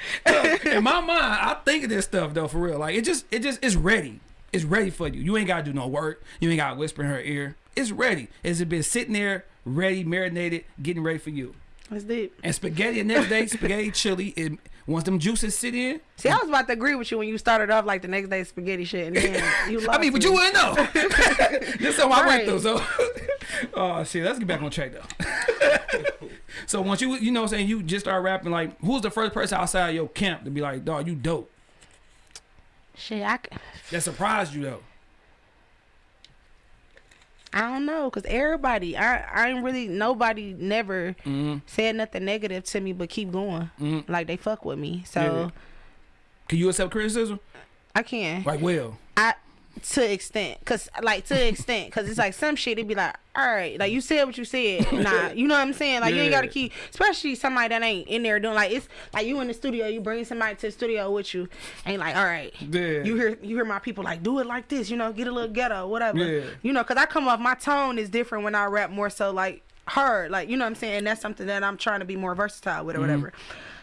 in my mind, I think of this stuff though for real. Like it just it just it's ready. It's ready for you. You ain't gotta do no work. You ain't gotta whisper in her ear. It's ready. It's been sitting there, ready, marinated, getting ready for you. That's deep. And spaghetti the next day, spaghetti chili. It, once them juices sit in, See, I was about to agree with you when you started off like the next day spaghetti shit, and then you lost I mean, but me. you wouldn't know. this is what I went through. So, oh shit, let's get back on track though. so once you, you know, what I'm saying you just start rapping, like, who's the first person outside your camp to be like, dog, you dope? Shit, I, That surprised you though. I don't know, cause everybody, I, I ain't really nobody never Mm-hmm. said nothing negative to me, but keep going. Mhm. Like they fuck with me, so Yeah. Can you accept criticism? I can. Like, well, I to extent, cause like to extent, cause it's like some shit. it'd be like, all right, like you said what you said. Nah, you know what I'm saying? Like you ain't gotta keep, especially somebody that ain't in there doing like it's like you in the studio. You bring somebody to the studio with you, ain't like, all right. yeah. You hear you hear my people like do it like this, you know, get a little ghetto, whatever. Yeah. You know, cause I come off my tone is different when I rap more so like hard, like you know what I'm saying. And that's something that I'm trying to be more versatile with or Mm-hmm. whatever.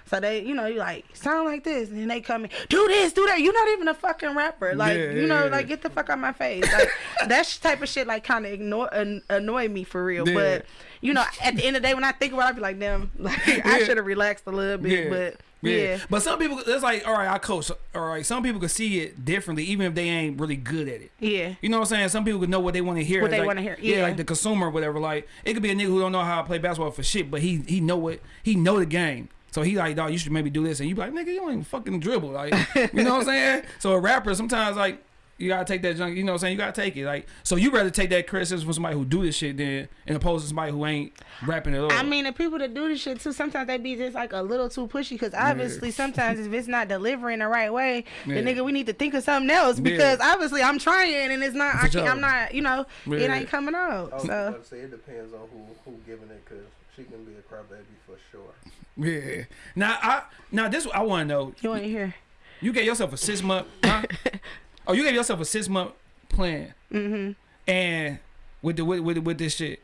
So they, you know, you like sound like this, and then they come in, do this, do that. You're not even a fucking rapper, like Yeah, you know, yeah, like get the fuck out my face. Like that type of shit, like kind of ignore an, annoy me for real. Yeah. But you know, at the end of the day, when I think about, it, I be like, damn, like I should have relaxed a little bit. But yeah, But some people, it's like, all right, I coach. All right, some people can see it differently, even if they ain't really good at it. yeah, You know what I'm saying? Some people can know what they want to hear. What they like- wanna hear, Yeah. yeah. like the consumer or whatever. Like it could be a nigga who don't know how to play basketball for shit, but he he know it. He know the game. So he like, dog, you should maybe do this, and you be like, nigga, you don't even fucking dribble, like, you know what I'm saying? So a rapper sometimes like you gotta take that junk, you know what I'm saying? You gotta take it, like, so you rather take that criticism from somebody who do this shit than, in opposed to somebody who ain't rapping at all. I mean, the people that do this shit too, sometimes they be just like a little too pushy. Because obviously, sometimes if it's not delivering the right way, Yeah. then nigga, we need to think of something else. Because obviously, I'm trying and it's not. I can't, I'm not. You know, it ain't coming out. I was So about to say it depends on who who giving it, cause she can be a crybaby for sure. Yeah. Now I now this I want to know. you want to hear? You gave yourself a six month. Huh? oh, you gave yourself a six month plan. Mm-hmm. and with the with, with with this shit.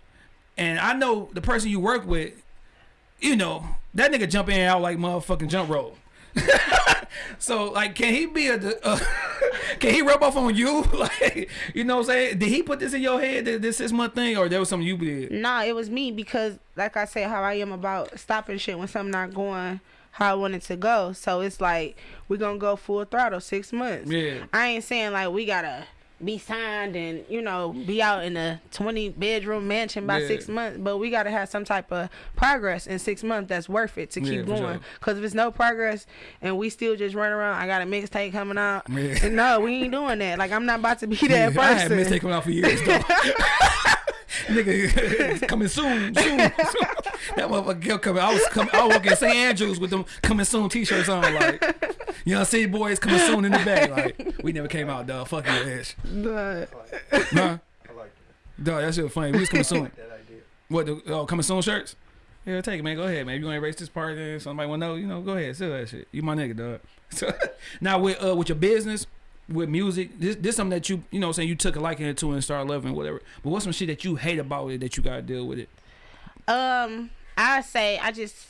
And I know the person you work with, you know, that nigga jump in and out like motherfucking jump rope. so like, can he be a? Uh, can he rub off on you? Like, you know, what I'm saying, did he put this in your head that this is my thing, or there was something you did? Nah, it was me because, like I said, how I am about stopping shit when something not going how I want it to go. So it's like we gonna go full throttle six months. Yeah. I ain't saying like we gotta be signed and you know be out in a 20 bedroom mansion by Yeah. six months but we got to have some type of progress in six months that's worth it to keep going sure. because if it's no progress and we still just run around i got a mixtape coming out Yeah. no we ain't doing that like i'm not about to be that I had person mistake coming out for years though. Nigga, coming soon, soon, soon. That motherfucker coming. I was coming. I was working at St. Andrews with them coming soon T-shirts on. Like, you know, city boys coming soon in the back. Like, we never came out, dog. Fuck your ass. But I like. Nah, I like that. dog, that shit funny. We was coming I soon. like that idea. What? The, oh, coming soon shirts. Yeah, take it, man. Go ahead, man. If you want to erase this part, then somebody want to know, you know, go ahead, sell that shit. You my nigga, dog. So, now with uh with your business, with music, this this something that you you know what I'm saying you took a liking to and started loving whatever. But what's some shit that you hate about it that you gotta deal with it? Um, I say I just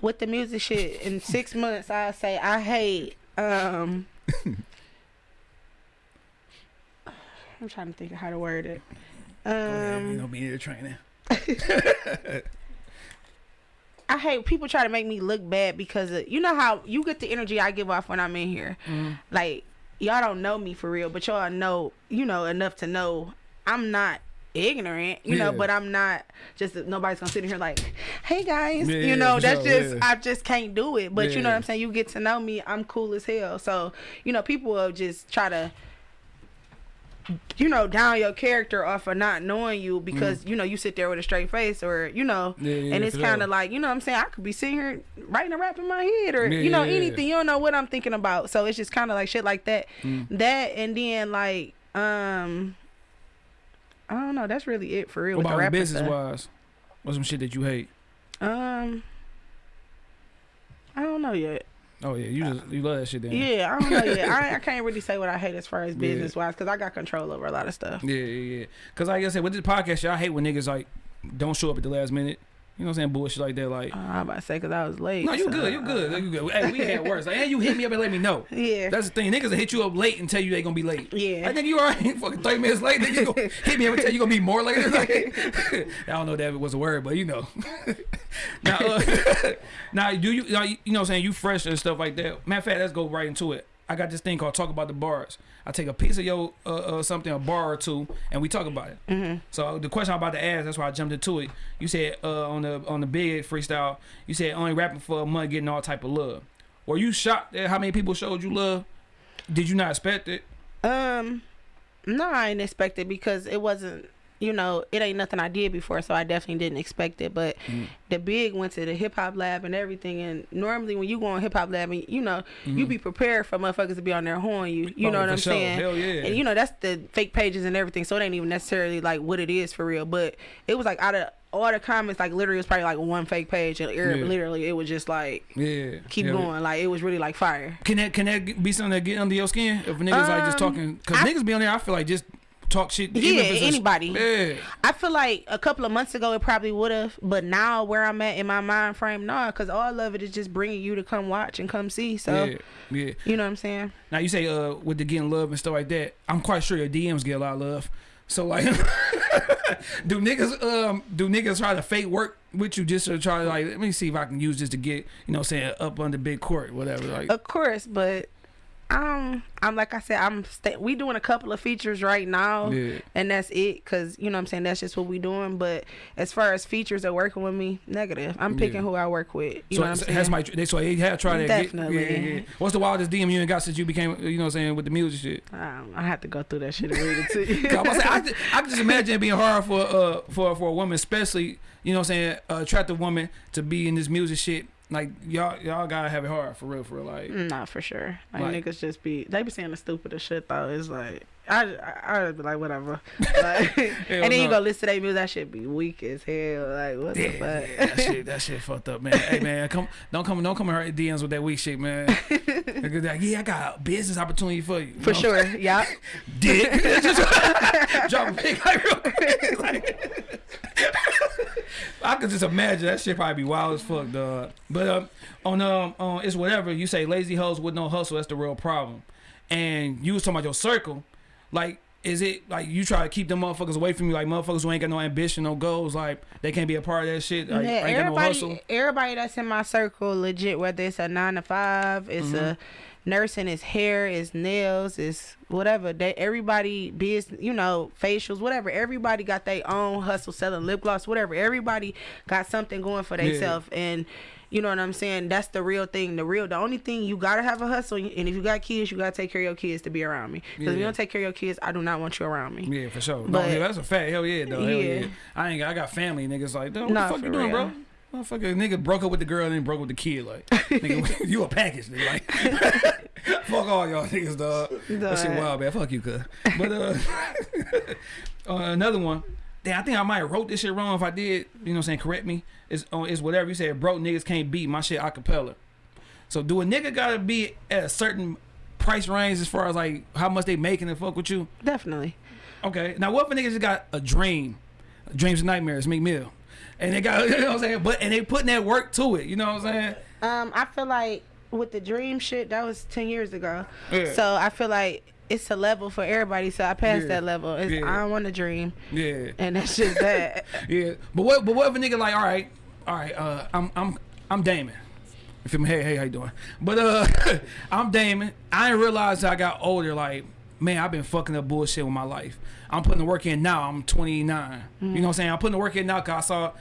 with the music shit in six months. I say I hate. Um, I'm trying to think of how to word it. Go ahead, you Um, know, being the training. I hate people try to make me look bad because of, you know how you get the energy I give off when I'm in here. Like y'all don't know me for real, but y'all know you know enough to know I'm not ignorant, you know, but I'm not just nobody's gonna sit in here like, hey guys, Yeah, you know, that's sure, just yeah. I just can't do it. But you know what I'm saying? You get to know me, I'm cool as hell. So, you know, people will just try to you know, down your character off of not knowing you because you know you sit there with a straight face or you know, Mm. Yeah, yeah, and it's kind of like you know what I'm saying I could be sitting here writing a rap in my head or Yeah, you know yeah, yeah. anything you don't know what I'm thinking about so it's just kind of like shit like that Mm. that and then like um I don't know that's really it for real What about business stuff. wise? What's some shit that you hate? um I don't know yet Oh yeah, you just you love that shit then. yeah I don't know yet I, I can't really say what I hate as far as Yeah. business wise because I got control over a lot of stuff Yeah, yeah, yeah. Cause like I said, with this podcast, I hate when niggas like don't show up at the last minute. You know what I'm saying? Bullshit like that. Like, Uh, I'm about to say because I was late. no, you so, good, you good, you good. Hey, we had worse. Like, and you hit me up and let me know. Yeah. That's the thing. Niggas will hit you up late and tell you they gonna be late. Yeah. I think you alright. Fucking 30 minutes late. Then you gonna hit me up and tell you gonna be more later. Like, I don't know if that was a word, but you know. now, uh, now, do you, now, you know what I'm saying? You fresh and stuff like that. Matter of fact, let's go right into it. I got this thing called Talk About the Bars. I take a piece of your uh, uh, something, a bar or two, and we talk about it. Mm-hmm. So the question I'm about to ask, that's why I jumped into it. You said uh, on the on the big freestyle, you said only rapping for a month, getting all type of love. Were you shocked at how many people showed you love? Did you not expect it? Um, no, I didn't expect it because it wasn't. You know, it ain't nothing I did before, so I definitely didn't expect it. But Mm. the big went to the hip hop lab and everything. And normally, when you go on hip hop lab, and you know, you be prepared for motherfuckers to be on there horn you. You. Oh, know what I'm sure. saying? Hell yeah. And you know, that's the fake pages and everything. So it ain't even necessarily like what it is for real. But it was like out of all the comments, like literally, it was probably like one fake page, and Yeah. literally, it was just like Yeah. keep yeah. going. Like it was really like fire. Can that can that be something that get under your skin? If niggas like just Um, talking, because I- niggas be on there, I feel like just talk shit. Yeah, if it's a- anybody. yeah. I feel like a couple of months ago it probably would have, but now where I'm at in my mind frame, nah, because all of it is just bringing you to come watch and come see. So yeah, yeah. you know what I'm saying? Now you say uh with the getting love and stuff like that. I'm quite sure your DMs get a lot of love. So like, do niggas um do niggas try to fake work with you just to try to like let me see if I can use this to get you know what I'm saying up on the big court whatever like Of course, but um, I'm like I said, I'm we doing a couple of features right now, yeah and that's it. Cause you know what I'm saying that's just what we doing. But as far as features are working with me, negative. I'm picking Yeah. who I work with. You so know what I'm saying? has my they so they have tried to Definitely. Get, yeah, yeah. What's the wildest DM you ain't got since you became you know what I'm saying with the music shit? I, I have to go through that shit and read it to you. 'Cause I'm about to say, I, just, I just imagine it being hard for uh for for a woman, especially you know what I'm saying, uh, attractive woman to be in this music shit. Like y'all y'all gotta have it hard for real, for real. Like mm, Nah, for sure. Like, Like- niggas just be they be saying the stupidest shit though. It's like I I I'd be like whatever. Like, and then you no. go listen to their music, that shit be weak as hell. Like what Yeah, the yeah, fuck? that shit, that shit fucked up, man. Hey, man, come, don't come, don't come in her DMs with that weak shit, man. Like, yeah, I got a business opportunity for you. For No, sure. Yeah. dick. Drop a pic like real quick. Like, I could just imagine that shit probably be wild as fuck, dog. But um, on um, on it's whatever you say, lazy hoes with no hustle. That's the real problem. And you was talking about your circle, like. Is it like you try to keep them motherfuckers away from you, like motherfuckers who ain't got no ambition, no goals, like they can't be a part of that shit, like, yeah, ain't got no hustle? everybody, everybody that's in my circle, legit, whether it's a nine to five, it's a Mm-hmm. Nursing, it's hair, it's nails, it's whatever. They everybody business, you know, facials, whatever. Everybody got their own hustle, selling lip gloss, whatever. Everybody got something going for Yeah. themselves, and you know what I'm saying. That's the real thing. The real, the only thing you gotta have a hustle, and if you got kids, you gotta take care of your kids to be around me. Because if you don't take care of your kids, I do not want you around me. Yeah, for sure. no, But- yeah, that's a fact. Hell yeah, though. Hell yeah. Yeah. I ain't. got- I got family niggas like, what Nah, the fuck you doing, bro? Motherfucker, nigga broke up with the girl and then broke up with the kid. Like, nigga, you a package, nigga. Like, fuck all y'all niggas, dog. That shit wild, man. Fuck you, cuz. But uh, uh, another one. Damn, I think I might have wrote this shit wrong. If I did, you know, what I'm saying, correct me. It's uh, it's whatever you said. Broke niggas can't beat my shit acapella. So do a nigga gotta be at a certain price range as far as like how much they making and fuck with you? Definitely. Okay. Now what if a nigga just got a dream? Dreams and nightmares, Meek Mill. And they got you know what I'm saying? But and they putting that work to it, you know what I'm saying? Um, I feel like with the dream shit, that was ten years ago. Yeah. So I feel like it's a level for everybody. So I passed Yeah. that level. It's, Yeah. I don't want to dream, Yeah. and that's just that. Yeah. But what but what if a nigga like, all right, all right, uh I'm I'm I'm Damon. If You feel me? Hey, hey, how you doing? But uh I'm Damon. I didn't realize I got older, like, man, I've been fucking up bullshit with my life. I'm putting the work in now. I'm 29. You know what I'm saying? I'm putting the work in now because I saw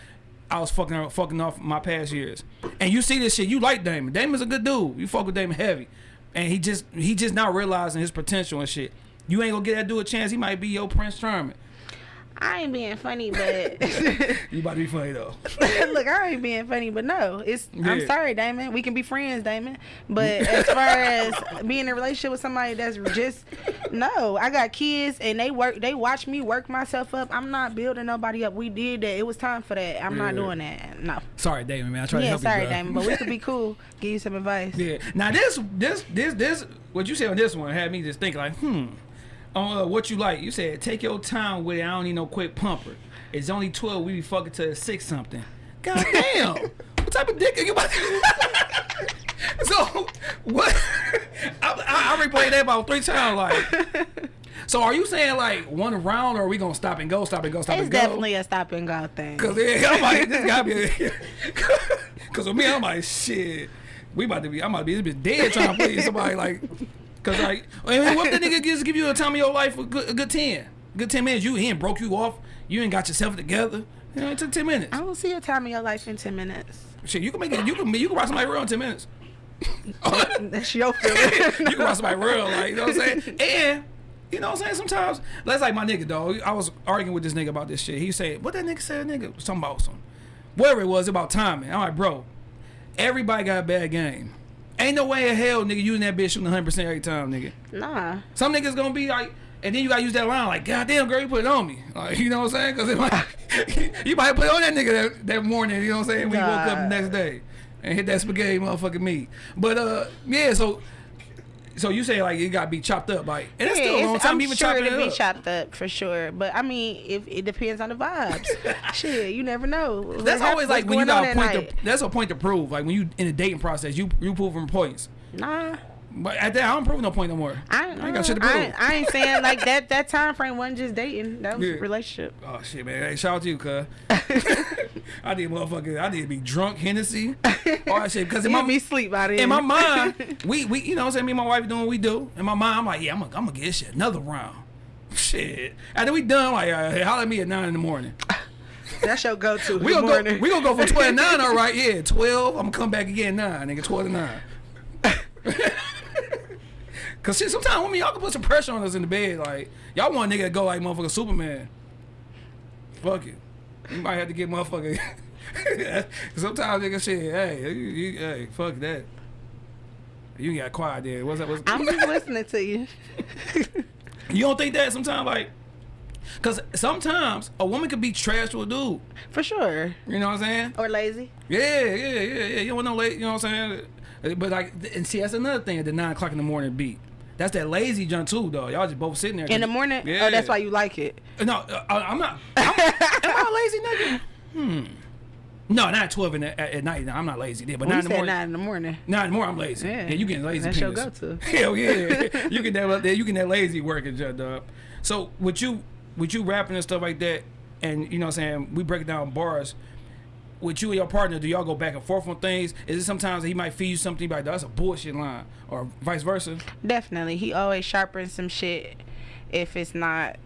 I was fucking fucking off my past years. And you see this shit, you like Damon. Damon's a good dude. You fuck with Damon heavy. And he just he just not realizing his potential and shit. You ain't gonna get that dude a chance. He might be your Prince Charming. I ain't being funny, but You about to be funny though. look, I ain't being funny, but no, it's. I'm sorry, Damon. We can be friends, Damon. But as far as being in a relationship with somebody that's just no, I got kids and they work. They watch me work myself up. I'm not building nobody up. We did that. It was time for that. I'm not doing that. No. Sorry, Damon, man. I tried to help sorry, you, bro. Damon, but we could be cool. Give you some advice. Yeah. Now this, this, this, this. What you said on this one had me just thinking like, hmm. Uh, what you like, you said take your time with it. I don't need no quick pumper. It's only twelve. We be fucking to six something. God damn. what type of dick are you about So, what? I, I, I replayed that about three times. Like, so are you saying like one round, or are we gonna stop and go, stop and go, stop It's and go? It's definitely a stop and go thing. Cause yeah, I'm like, this gotta be. Cause with me, I'm like, shit. We about to be. I'm about to be this bitch dead trying to play somebody like. Cause like, I mean, what if the nigga just give you a time of your life a good, a good ten, good ten minutes? You he ain't broke you off. You ain't got yourself together. You know, it took ten minutes. I don't see a time of your life in ten minutes. Shit, you can make it. You can. You can rock somebody real in ten minutes. That's your feeling. you can rock somebody real, like you know what I'm saying. And you know what I'm saying. Sometimes that's like my nigga, dog. I was arguing with this nigga about this shit. He said, "What that nigga said, nigga, something about some, whatever it was about timing." I'm like, bro, everybody got a bad game. Ain't no way in hell, nigga, using that bitch shooting 100 percent every time, nigga. nah. Some niggas gonna be like, and then you gotta use that line like, God damn, girl, you put it on me. Like, you know what I'm saying? Because it might, you might put it on that nigga that, that morning. You know what I'm saying? When you woke up the next day and hit that spaghetti motherfucking meat. But uh, yeah. So, so you say like it gotta be chopped up, like, and it's Yeah, still a long time I'm even sure chopping it'll it be chopped up for sure. But I mean, if it depends on the vibes. Shit, you never know. What That's always like when you got a point. To, that's a point to prove. Like when you in the dating process, you you from points. Nah. But at that, I don't prove no point no more. I, ain't got shit to prove. ain't- I ain't saying like that. That time frame wasn't just dating. That was Yeah. relationship. Oh shit, man! Hey, shout out to you, cuz. I need motherfucker. I need to be drunk, Hennessy, all that shit. Because in my me sleep by then. in my mind, we we you know what I'm saying. Me and my wife doing what we do. In my mind, I'm like, yeah, I'm gonna I'm gonna get this shit another round. Shit. After we done, like, uh, hey, holler at me at nine in the morning. That's your go-to. We gonna go. morning. We gonna go from twelve to nine. All right, yeah, twelve. I'm gonna come back again nine, nigga. Twelve to nine. Cause shit, sometimes women y'all can put some pressure on us in the bed. Like y'all want a nigga to go like motherfucker Superman. Fuck it. You might have to get motherfucker. sometimes nigga shit. Hey, you, you, hey, fuck that. You got quiet there. What's that? What's, I'm just listening to you. you don't think that sometimes like. Cause sometimes a woman could be trash to a dude. For sure. You know what I'm saying? Or lazy. Yeah, yeah, yeah, yeah. You don't want no late. You know what I'm saying? But like, and see, that's another thing at the nine o'clock in the morning beat. That's that lazy junk too, though. Y'all just both sitting there. In the morning? Yeah. Oh, that's why you like it. No, uh, I'm not. I'm, am I a lazy nigga? Hmm. No, not at twelve in the, at, at night. No, I'm not lazy there, but When nine you in the said morning. nine in the morning. Nine in the morning, I'm lazy. Yeah. Yeah, you getting lazy. That's your go-to. Hell yeah, you get that. You get that lazy working, Judd dog. So with you, with you rapping and stuff like that, and you know, what I'm saying we break down bars. With you and your partner, do y'all go back and forth on things? Is it sometimes that he might feed you something, like that's a bullshit line, or vice versa? Definitely. He always sharpens some shit if it's not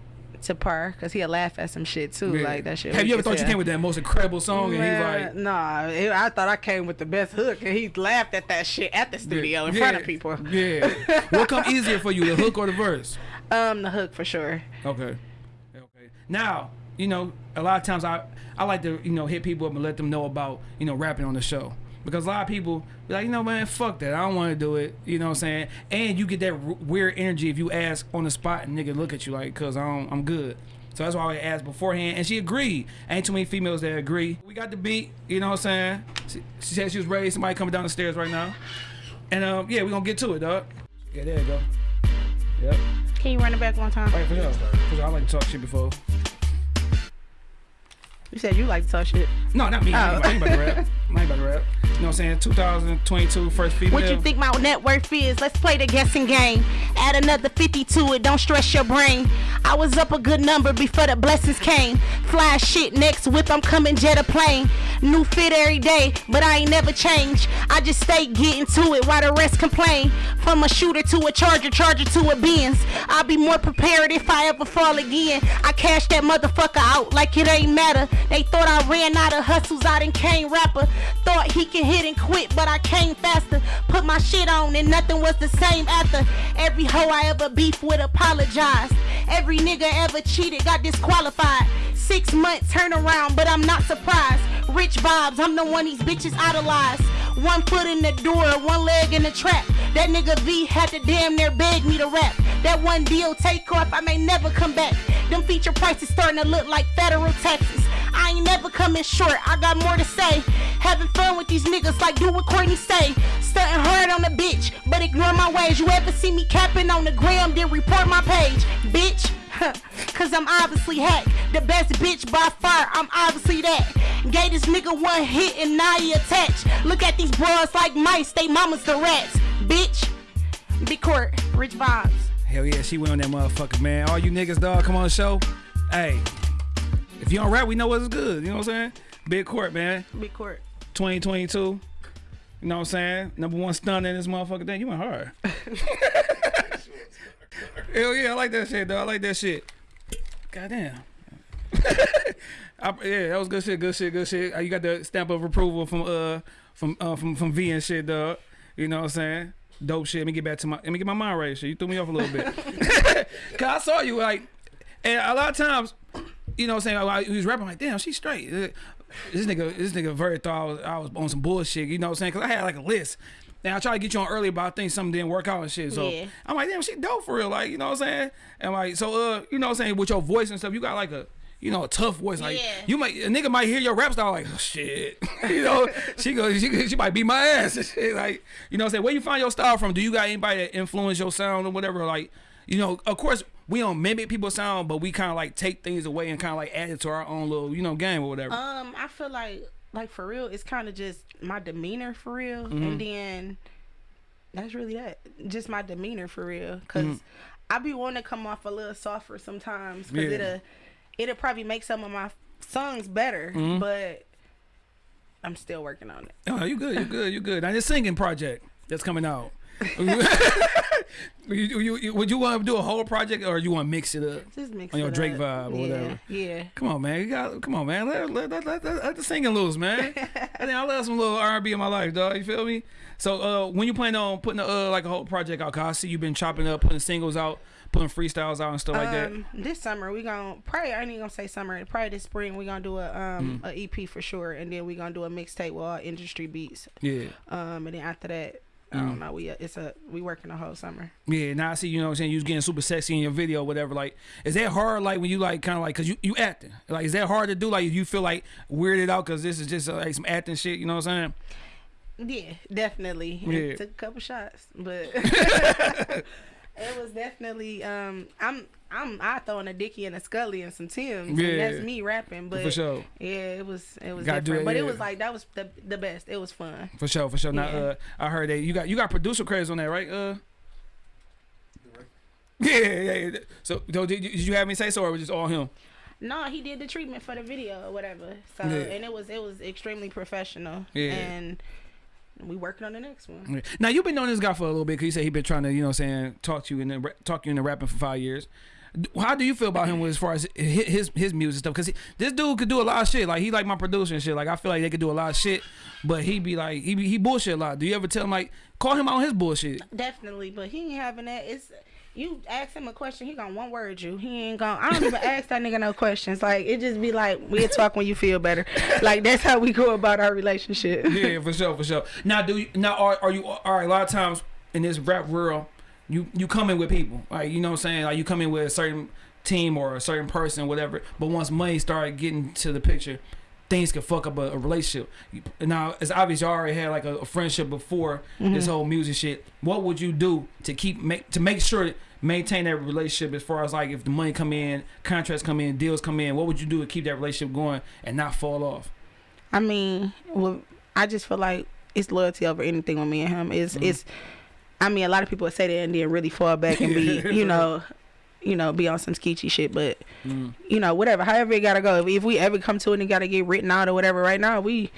to par. Because he'll laugh at some shit too. Yeah. Like that shit. Have you ever thought you came with that most incredible song, and Man, he's like, nah, it- I thought I came with the best hook, and he laughed at that shit at the studio in front of people. Yeah. what come easier for you, the hook or the verse? Um, the hook for sure. Okay. Okay. Now, you know, a lot of times I I like to you know hit people up and let them know about you know rapping on the show because a lot of people be like, you know, man, fuck that, I don't want to do it. You know what I'm saying? And you get that r- weird energy if you ask on the spot and nigga look at you like, cause I don't, I'm good. So that's why I asked beforehand, and she agreed. Ain't too many females that agree. We got the beat, you know what I'm saying? She, she said she was ready. Somebody coming down the stairs right now, and um, yeah, we gonna get to it, dog. Yeah, there you go. Yep. Can you run it back one time? Right, for sure. For sure. I like to talk shit before. You said you like to talk shit. No, not me. Oh. I ain't about to rap. I ain't about to rap. You know what I'm saying? 2022, first female. What you think my net worth is? Let's play the guessing game. Add another 50 to it, don't stress your brain. I was up a good number before the blessings came. Fly shit next whip, I'm coming jet a plane. New fit every day, but I ain't never changed. I just stay getting to it while the rest complain. From a shooter to a charger, charger to a Benz. I'll be more prepared if I ever fall again. I cash that motherfucker out like it ain't matter. They thought I ran out of hustles, I done came rapper. Thought he can hit and quit, but I came faster. Put my shit on and nothing was the same after. Every hoe I ever beef with apologized. Every nigga ever cheated got disqualified. Six months turnaround, but I'm not surprised. Rich vibes, I'm the one these bitches idolize. One foot in the door, one leg in the trap. That nigga V had to damn near beg me to rap. That one deal take off, I may never come back. Them feature prices starting to look like federal taxes. I ain't never coming short, I got more to say. Having fun with these niggas like do what Courtney say. Stunting hard on the bitch, but ignore my ways. You ever see me capping on the gram, then report my page. Bitch, Cause I'm obviously hack. The best bitch by far, I'm obviously that. Gave this nigga one hit and now he attached. Look at these bras like mice, they mamas the rats. Bitch. Big court, rich vibes. Hell yeah, she went on that motherfucker, man. All you niggas, dog, come on the show. Hey, if you don't rap, we know what's good. You know what I'm saying? Big court, man. Big court. 2022. You know what I'm saying? Number one stun in this motherfucker thing. You went hard. Hell yeah, I like that shit, dog. I like that shit. Goddamn. I, yeah, that was good shit, good shit, good shit. Uh, You got the stamp of approval from uh from uh from from V and shit, dog. You know what I'm saying? Dope shit. Let me get back to my let me get my mind right. Shit, you threw me off a little bit. Cause I saw you like, and a lot of times, you know what I'm saying? I, he was rapping like, damn, she's straight. This nigga, this nigga very thought I was, I was on some bullshit. You know what I'm saying? Cause I had like a list. Now I tried to get you on earlier, but I think something didn't work out and shit. So Yeah. I'm like, damn, she dope for real. Like, you know what I'm saying? And like, so uh, you know what I'm saying? With your voice and stuff, you got like a you know, a tough voice. Like Yeah. you might a nigga might hear your rap style like, oh, shit. you know, she goes, she, she might beat my ass and shit. Like, you know what I'm saying? Where you find your style from? Do you got anybody that influence your sound or whatever? Like, you know, of course we don't mimic people's sound, but we kind of like take things away and kind of like add it to our own little, you know, game or whatever. Um, I feel like like for real, it's kind of just my demeanor for real, Mm-hmm. and then that's really that. Just my demeanor for real, cause Mm-hmm. I be wanting to come off a little softer sometimes, cause Yeah. it'll it'll probably make some of my songs better, Mm-hmm. but I'm still working on it. Oh, you good, you good, you good. Now this singing project that's coming out. you, you, you- would you want to do a whole project or you want to mix it up? Just mix On your Drake up. vibe or yeah, whatever. Yeah. Come on, man. You got come on, man. Let, let, let, let, let, the singing loose, man. I think I love some little R and B in my life, dog. You feel me? So uh, when you plan on putting uh, like a whole project out, cause I see you've been chopping up, putting singles out, putting freestyles out and stuff like that. Um, this summer we gonna probably I ain't even gonna say summer. Probably this spring we gonna do a um Mm. a EP for sure, and then we gonna do a mixtape with all industry beats. Yeah. Um, and then after that, I Mm. don't know. We it's a we working the whole summer. Yeah, now I see, you know what I'm saying, you was getting super sexy in your video, whatever. Like, is that hard, like, when you, like, kind of like, because you, you acting? Like, is that hard to do? Like, you feel, like, weirded out because this is just, uh, like, some acting shit, you know what I'm saying? Yeah, definitely. Yeah. It took a couple shots, but it was definitely um I'm I'm I throwing a Dicky and a Scully and some Tims. Yeah. and that's me rapping. But For sure. yeah, it was it was Gotta different. it, but yeah. it was like that was the the best. It was fun. For sure, for sure. Now, uh, I heard that you got, you got producer credits on that, right? Uh, yeah, yeah, yeah. So, so did, you- did you have me say so, or was it just all him? No, he did the treatment for the video or whatever. So Yeah. and it was it was extremely professional. Yeah. And we working on the next one. Yeah. Now you've been knowing this guy for a little bit because you said he been trying to, you know, I'm saying talk to you and then ra- talk you into rapping for five years. How do you feel about him as far as hi- his his music stuff? Because this dude could do a lot of shit. Like he like my producer and shit. Like I feel like they could do a lot of shit, but he be like he be, he bullshit a lot. Do you ever tell him like call him out on his bullshit? Definitely, but he ain't having that. It's you ask him a question, he gonna one word you. He ain't gonna. I don't even ask that nigga no questions. Like it just be like we'll talk when you feel better. Like that's how we go about our relationship. yeah, for sure, for sure. Now, do you now are are you all right? A lot of times in this rap world, you you come in with people, like you know what I'm saying. Like you come in with a certain team or a certain person, whatever. But once money started getting to the picture, things can fuck up a, a relationship. You- Now it's obvious you already had like a, a friendship before this whole music shit. What would you do to keep make to make sure maintain that relationship as far as like if the money come in, contracts come in, deals come in? What would you do to keep that relationship going and not fall off? I mean, well, I just feel like it's loyalty over anything with me and him. It's Mm-hmm. it's. I mean, a lot of people would say that and then really fall back and be, you know, you know, be on some skeechy shit. But Mm. you know, whatever, however it gotta go. If, if we ever come to it and gotta get written out or whatever, right now we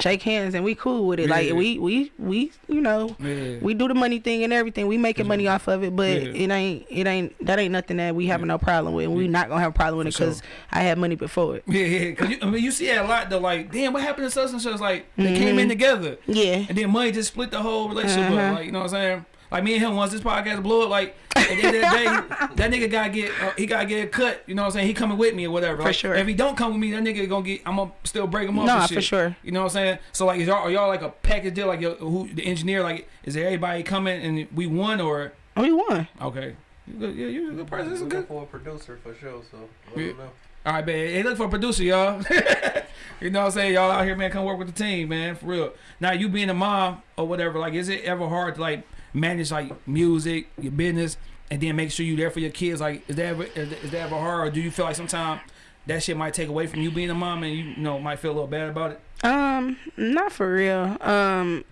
shake hands and we cool with it. Yeah. Like we we we you know Yeah. we do the money thing and everything. We making money off of it, but Yeah. it ain't it ain't that ain't nothing that we having no problem with. And we not gonna have a problem with it For sure. because I had money before it. Yeah, yeah. Cause you, I mean, you see that a lot. Though, like, damn, what happened to such and such? Like, they came in together, Yeah. and then money just split the whole relationship Uh-huh. up. Like, you know what I'm saying? Like me and him, once this podcast blow up, like at the end of the day, that nigga gotta get, uh, he gotta get a cut. You know what I'm saying? He coming with me or whatever. For Like, sure. If he don't come with me, that nigga gonna get. I'm gonna still break him up. Nah, and for sure. You know what I'm saying? So like, is y'all are y'all like a package deal? Like, who the engineer? Like, is there everybody coming and we won or We won. okay? You good, yeah, you a good person. This is good. for a producer for sure. So let Yeah. me know. All right, man. Hey, look for a producer, y'all. you know what I'm saying? Y'all out here, man, come work with the team, man, for real. Now, you being a mom or whatever, like, is it ever hard to, like, manage, like, music, your business, and then make sure you're there for your kids? Like, is that ever, is, that ever hard, or do you feel like sometimes that shit might take away from you being a mom and you, you know might feel a little bad about it? Um, not for real. Um,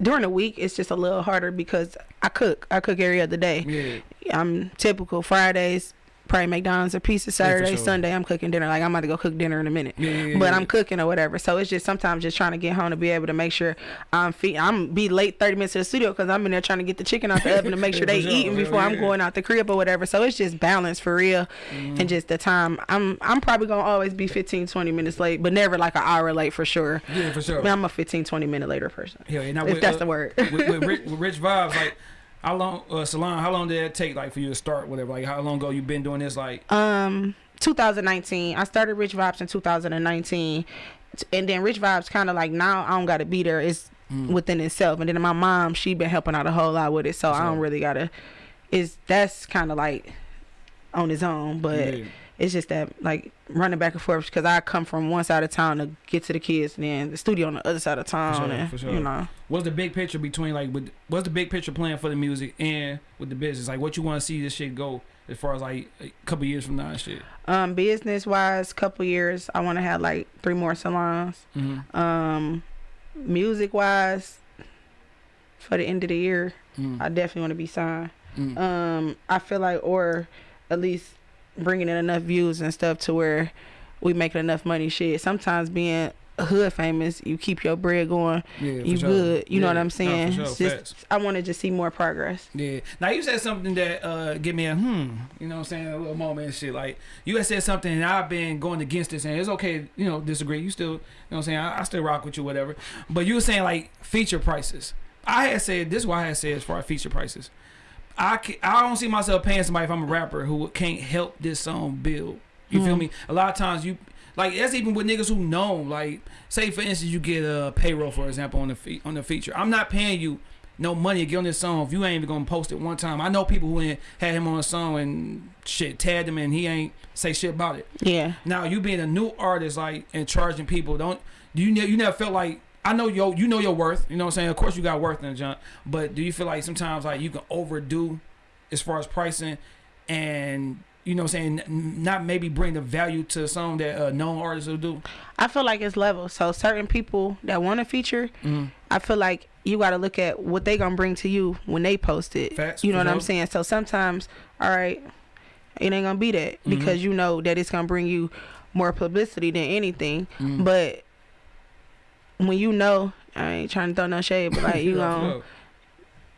during the week it's just a little harder because I cook. I cook every other day. Yeah. I'm typical Fridays, probably McDonald's or pizza. Saturday, sure. Sunday, I'm cooking dinner. Like I'm about to go cook dinner in a minute. Yeah, yeah, yeah, but yeah. I'm cooking or whatever. So it's just sometimes just trying to get home to be able to make sure I'm feed. I'm be late 30 minutes to the studio because I'm in there trying to get the chicken out the oven to make sure they sure. eating Yeah, before I'm yeah. going out the crib or whatever. So it's just balance for real, Mm-hmm. and just the time. I'm I'm probably gonna always be 15, 20 minutes late, but never like an hour late for sure. Yeah, for sure. I mean, I'm a 15, 20 minute later person. Yeah. Now, if with, that's uh, the word. with, with, rich, with rich vibes, like how long, uh, Salon, how long did it take, like, for you to start, whatever? Like, how long ago you been doing this? Like, Um, 2019. I started Rich Vibes in 2019, and then Rich Vibes kind of like now I don't gotta be there. It's Mm. within itself. And then my mom, she been helping out a whole lot with it, so I don't really gotta. Is that's kind of like on his own, but yeah. It's just that like running back and forth because I come from one side of town to get to the kids, and then the studio on the other side of town, sure, and for sure. you know. what's the big picture between, like, with, what's the big picture plan for the music and with the business? Like, what you want to see this shit go as far as, like, a couple years from now and shit? Um, business wise, couple years, I want to have like three more salons. Mm-hmm. Um, music wise, for the end of the year, Mm-hmm. I definitely want to be signed. Mm-hmm. Um, I feel like, or at least bringing in enough views and stuff to where we making enough money. Shit, sometimes being hood famous, you keep your bread going. yeah, You sure. good. You know what I'm saying? No, sure. Just, I want to just see more progress. Yeah. Now you said something that uh give me a hmm, you know what I'm saying, a little moment and shit. Like you had said something and I've been going against this and it's okay, you know, disagree. You still you know what I'm saying, I, I still rock with you, whatever. But you were saying like feature prices. I had said this is what I had said as far as feature prices. I ca- I don't see myself paying somebody if I'm a rapper who can't help this song build. You feel Mhm. me? A lot of times you like that's even with niggas who know. Like say for instance you get a payroll for example on the fe- on the feature. I'm not paying you no money to get on this song if you ain't even gonna post it one time. I know people who had him on a song and shit tagged him and he ain't say shit about it. Yeah. Now you being a new artist like and charging people don't do you ne- you never felt like I know yo you know your worth you know what I'm saying of course you got worth in the junk but do you feel like sometimes like you can overdo as far as pricing and you know what I'm saying not maybe bring the value to a song that uh, known artists will do I feel like it's level. So certain people that want to feature, mm-hmm. I feel like you got to look at what they gonna bring to you when they post it. Facts, you know what I'm saying? So sometimes, all right, it ain't gonna be that Mm-hmm. because you know that it's gonna bring you more publicity than anything. Mm-hmm. But when you know, I ain't trying to throw no shade, but like you know,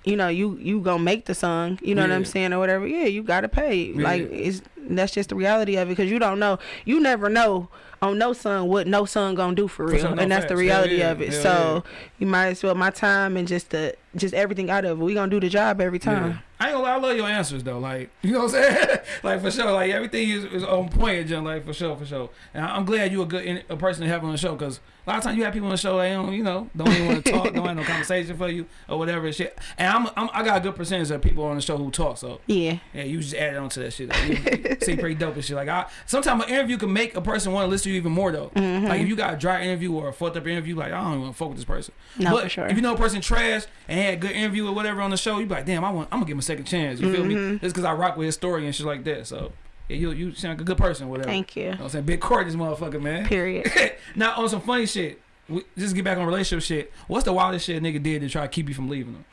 you know, you you gonna make the song. You know what I'm saying or whatever. Yeah, you gotta pay. Like it's that's just the reality of it because you don't know. You never know on no song what no song gonna do for For real, no and that's the facts. Hell reality yeah, of it. So you might as well my time and just the just everything out of it. We gonna do the job every time. Yeah. I ain't gonna lie, I love your answers though. Like, you know what I'm saying? like for sure, like everything is, is on point, John. Like for sure, for sure. And I'm glad you a good in, a person to have on the show because a lot of times you have people on the show they don't, you know, don't even want to talk, don't have no conversation for you or whatever and shit. And I'm, I'm I got a good percentage of people on the show who talk. So Yeah, yeah, you just add on to that shit. Like, you seem pretty dope and shit. Like I sometimes an interview can make a person want to listen to you even more though. Mm-hmm. Like if you got a dry interview or a fucked up interview, like I don't even want to fuck with this person. No, but for sure. if you know a person trash and had a good interview or whatever on the show, you be like, damn, I want, I'm gonna give him a second chance. You feel me? Mm-hmm. Just because I rock with his story and shit like that. So yeah, you you sound like a good person, or whatever. thank you. You know I'm saying? Big court this motherfucker, man. Period. now on some funny shit. We, just get back on relationship shit. What's the wildest shit a nigga did to try to keep you from leaving him?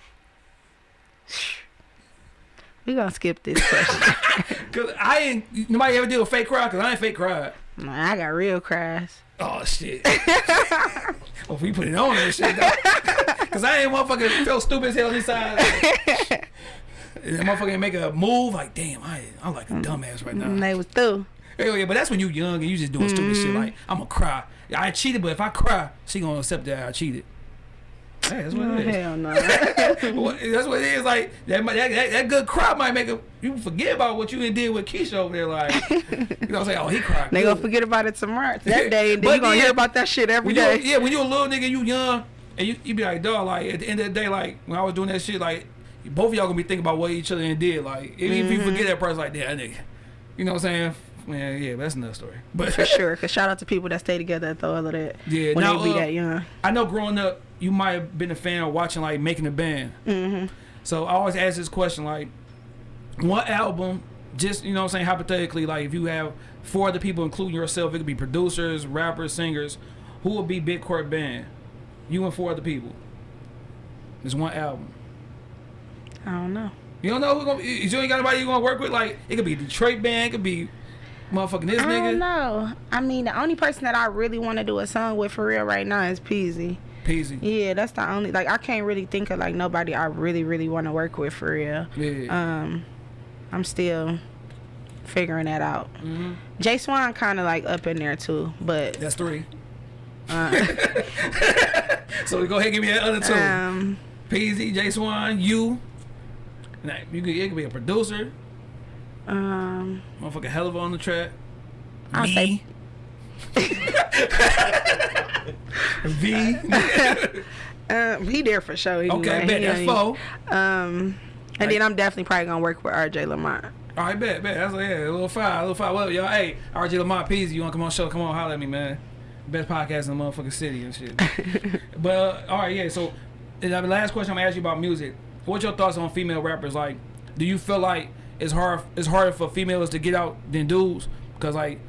We gonna skip this question. Cause I ain't nobody ever did a fake cry. Cause I ain't fake cried. Nah, I got real cries. Oh shit. well, if we put it on that shit though. Cause I ain't motherfucking felt stupid as hell inside. And that motherfucker make a move like damn, I I'm like a mm. dumbass right now. And they was through. Yeah, but that's when you young and you just doing stupid shit like I'm gonna cry. I cheated, but if I cry, she gonna accept that I cheated. Hey, that's what Oh, it is. hell no. That's what it is. Like that, that, that, that good cry might make a, you forget about what you did with Keisha over there. Like you know, say, oh, he cried. they good. gonna forget about it tomorrow. That day, and then you gonna yeah, hear about that shit every day. yeah, when you a little nigga, you young, and you, you be like, dog, like at the end of the day, like when I was doing that shit, like both of y'all gonna be thinking about what each other did. Like even if you Mm-hmm. forget that person, like that nigga, you know what I'm saying? Man, yeah, that's another story. But For sure. Cause shout out to people that stay together through all of that. Yeah, When now, they be uh, that young. I know growing up, you might have been a fan of watching like making a band. Mm-hmm. So I always ask this question like, what album? Just you know, what I'm saying hypothetically, like if you have four other people, including yourself. It could be producers, rappers, singers. Who would be Big Court Band? You and four other people. It's one album. I don't know. You don't know who gonna you ain't got anybody you gonna work with. Like it could be Detroit band, it could be motherfucking this I nigga. I don't know. I mean, the only person that I really want to do a song with for real right now is Peezy. Peezy. Yeah, that's the only like I can't really think of like nobody I really really want to work with for real. Yeah. Um, I'm still figuring that out. hmm Jay Swan kind of like up in there too, but That's three. uh, So go ahead, give me that other two. um, Peezy, J Swan, you. You could, it could be a producer, um, motherfucking hell of on the track. I'll Me. V. um, he there for sure. Okay, bet He that's ain't- four. Um, and then I'm definitely probably gonna work with R.J. Lamont. All right, bet, bet. That's like, yeah, a little five, a little five. What up, y'all? Hey, RJ Lamont Peezy, you wanna come on show? Come on, holler at me, man. Best podcast in the motherfucking city and shit. but uh, all right, yeah. So, the last question I'm gonna ask you about music. What's your thoughts on female rappers? Like, do you feel like it's hard? It's harder for females to get out than dudes? Cause like,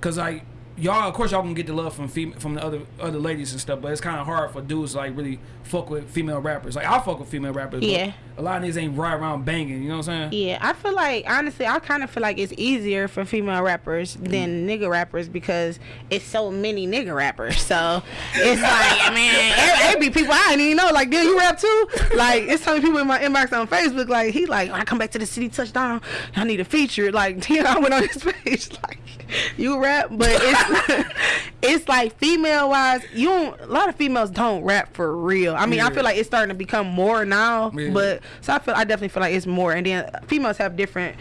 cause like y'all, of course y'all gonna get the love from fem- from the other other ladies and stuff. But it's kind of hard for dudes to, like really fuck with female rappers. Like I fuck with female rappers. but Yeah. A lot of these ain't right around banging. You know what I'm saying? Yeah, I feel like honestly, I kind of feel like it's easier for female rappers than mm. nigga rappers because it's so many nigga rappers. So it's like, I it be people I didn't even know. Like, dude, you rap too? Like, it's so many people in my inbox on Facebook. Like, he like, when I come back to the city, touchdown, I need a feature. Like, damn, I went on his page. Like, you rap, but it's it's like female wise, you don't. A lot of females don't rap for real. I mean, I feel like it's starting to become more now, Yeah. but so I feel I definitely feel like it's more. And then females have different